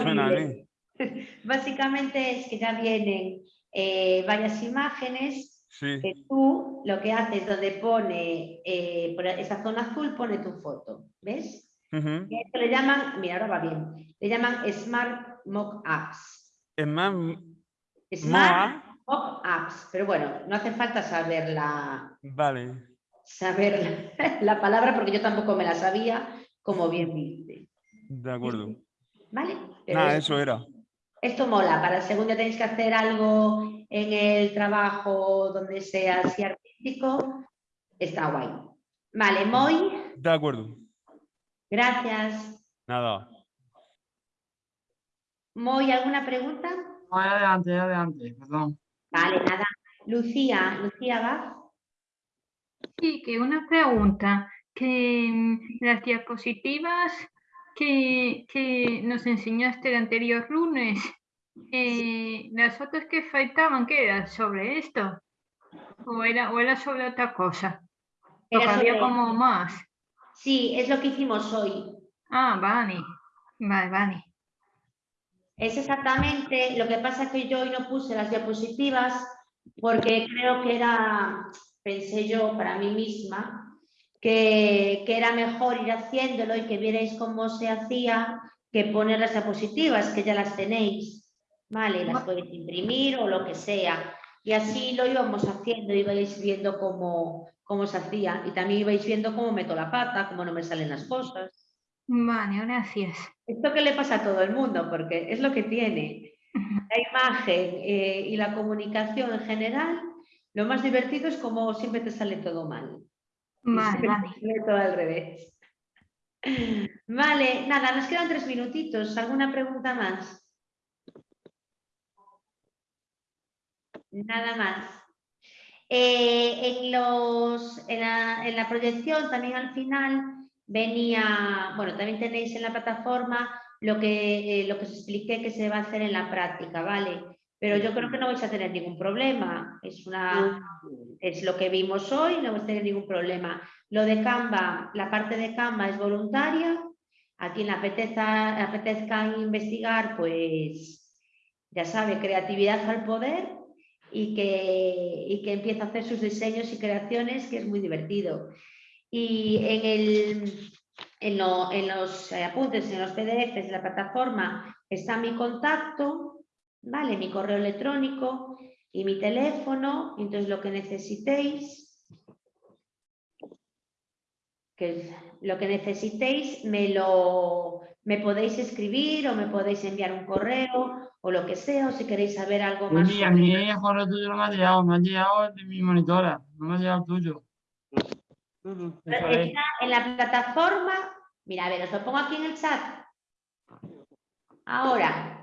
suena a mí. Básicamente es que ya vienen eh, varias imágenes Sí, que tú lo que haces donde pone eh, por esa zona azul pone tu foto, ¿ves? ujú. Y esto le llaman, mira, ahora va bien, le llaman Smart Mock Apps. Smart Mock Apps, pero bueno, no hace falta saber la, vale, saber la, la palabra porque yo tampoco me la sabía, como bien viste, de acuerdo. ¿vale? Pero Nada, es- eso era. Esto mola, para el segundo tenéis que hacer algo en el trabajo donde sea así artístico, está guay. Vale, Moy, De acuerdo. gracias. Nada. Moy, ¿alguna pregunta? No, adelante, adelante, perdón. Vale, nada. Lucía, Lucía va. Sí, que una pregunta, que mm, las diapositivas que, que nos enseñaste el anterior lunes, eh, las fotos que faltaban, ¿qué era? ¿Sobre esto? ¿O era, o era sobre otra cosa? Era Porque había sobre- como más. Sí, es lo que hicimos hoy. Ah, vale, vale, vale. Es exactamente, lo que pasa es que yo hoy no puse las diapositivas porque creo que era, pensé yo para mí misma, que, que era mejor ir haciéndolo y que vierais cómo se hacía que poner las diapositivas, que ya las tenéis, ¿vale? Las podéis imprimir o lo que sea. Y así lo íbamos haciendo, ibais viendo cómo, cómo se hacía y también ibais viendo cómo meto la pata, cómo no me salen las cosas. Vale, gracias. Esto que le pasa a todo el mundo, porque es lo que tiene. La imagen eh, y la comunicación en general, lo más divertido es como siempre te sale todo mal. Vale, todo al revés. Vale, nada, nos quedan tres minutitos. ¿Alguna pregunta más? Nada más. Eh, en, los, en, la, en la proyección también al final venía, bueno, también tenéis en la plataforma lo que, eh, lo que os expliqué que se va a hacer en la práctica, ¿vale? Pero yo creo que no vais a tener ningún problema. Es, una, es lo que vimos hoy, no vais a tener ningún problema. Lo de Canva, la parte de Canva es voluntaria. A quien le apetezca, le apetezca investigar, pues ya sabe, creatividad al poder y que, y que empieza a hacer sus diseños y creaciones, que es muy divertido. Y en, el, en, lo- en los eh, apuntes, en los PDFs de la plataforma, está mi contacto, ¿vale? Mi correo electrónico y mi teléfono. Entonces, lo que necesitéis, que lo que necesitéis me lo me podéis escribir o me podéis enviar un correo o lo que sea, o si queréis saber algo más. Mimi, a mí el correo tuyo no me ha llegado, me ha llegado el de mi monitora, no me ha llegado el tuyo. Es. Está en la plataforma. Mira, a ver, os lo pongo aquí en el chat. Ahora.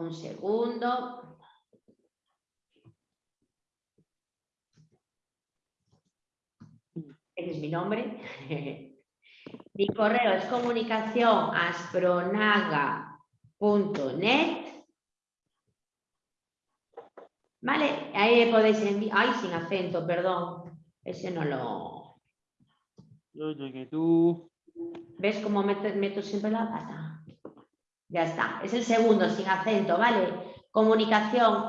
Un segundo. Ese es mi nombre. mi correo es comunicación aspronaga.net. Vale, ahí podéis enviar. Ay, sin acento, perdón. Ese no lo. Oye, que tú. ¿Ves cómo meto, meto siempre la pata? Ya está. Es el segundo, sin acento, ¿vale? Comunicación.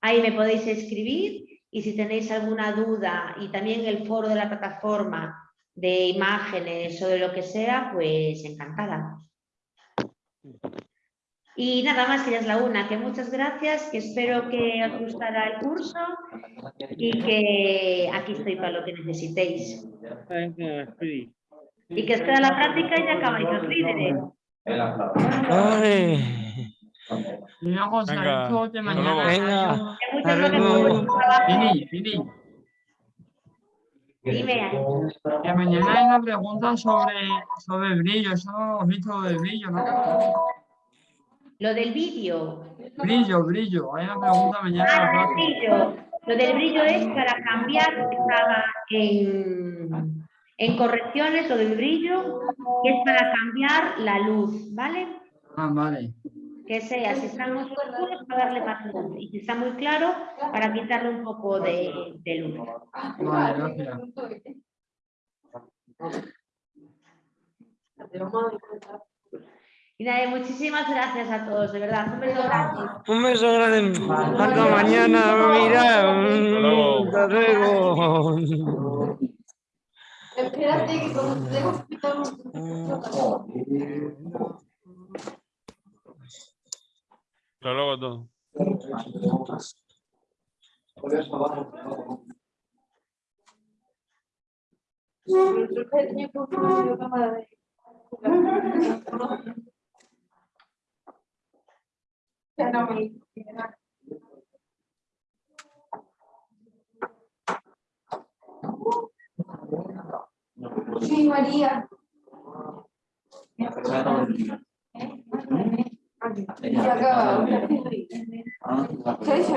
Ahí me podéis escribir y si tenéis alguna duda y también el foro de la plataforma de imágenes o de lo que sea, pues encantada. Y nada más que ya es la una, que muchas gracias, que espero que os gustará el curso y que aquí estoy para lo que necesitéis. Y que queda la práctica y ya acabáis los líderes. Y una cosa, Venga, de mañana. Venga. Fini, Fini, Dime, que mañana hay una pregunta sobre, sobre el brillo, eso no lo hemos visto lo del brillo, ¿no? lo del vídeo. Brillo, brillo, hay una pregunta mañana. Ah, brillo. Lo del brillo es para cambiar, estaba en, en correcciones, lo del brillo, que es para cambiar la luz, ¿vale? Ah, vale. Que sea, si está muy oscuro, para darle más luz. Y si está muy claro, para quitarle un poco de, de luz. Vale, gracias. Y nada, muchísimas gracias a todos, de verdad. Un beso grande. Un beso grande. Hasta mañana. Mira. Hasta luego. Espérate que como tengo que quitar Hasta luego Ya Sí, María. Ya acaba. Sí, sí.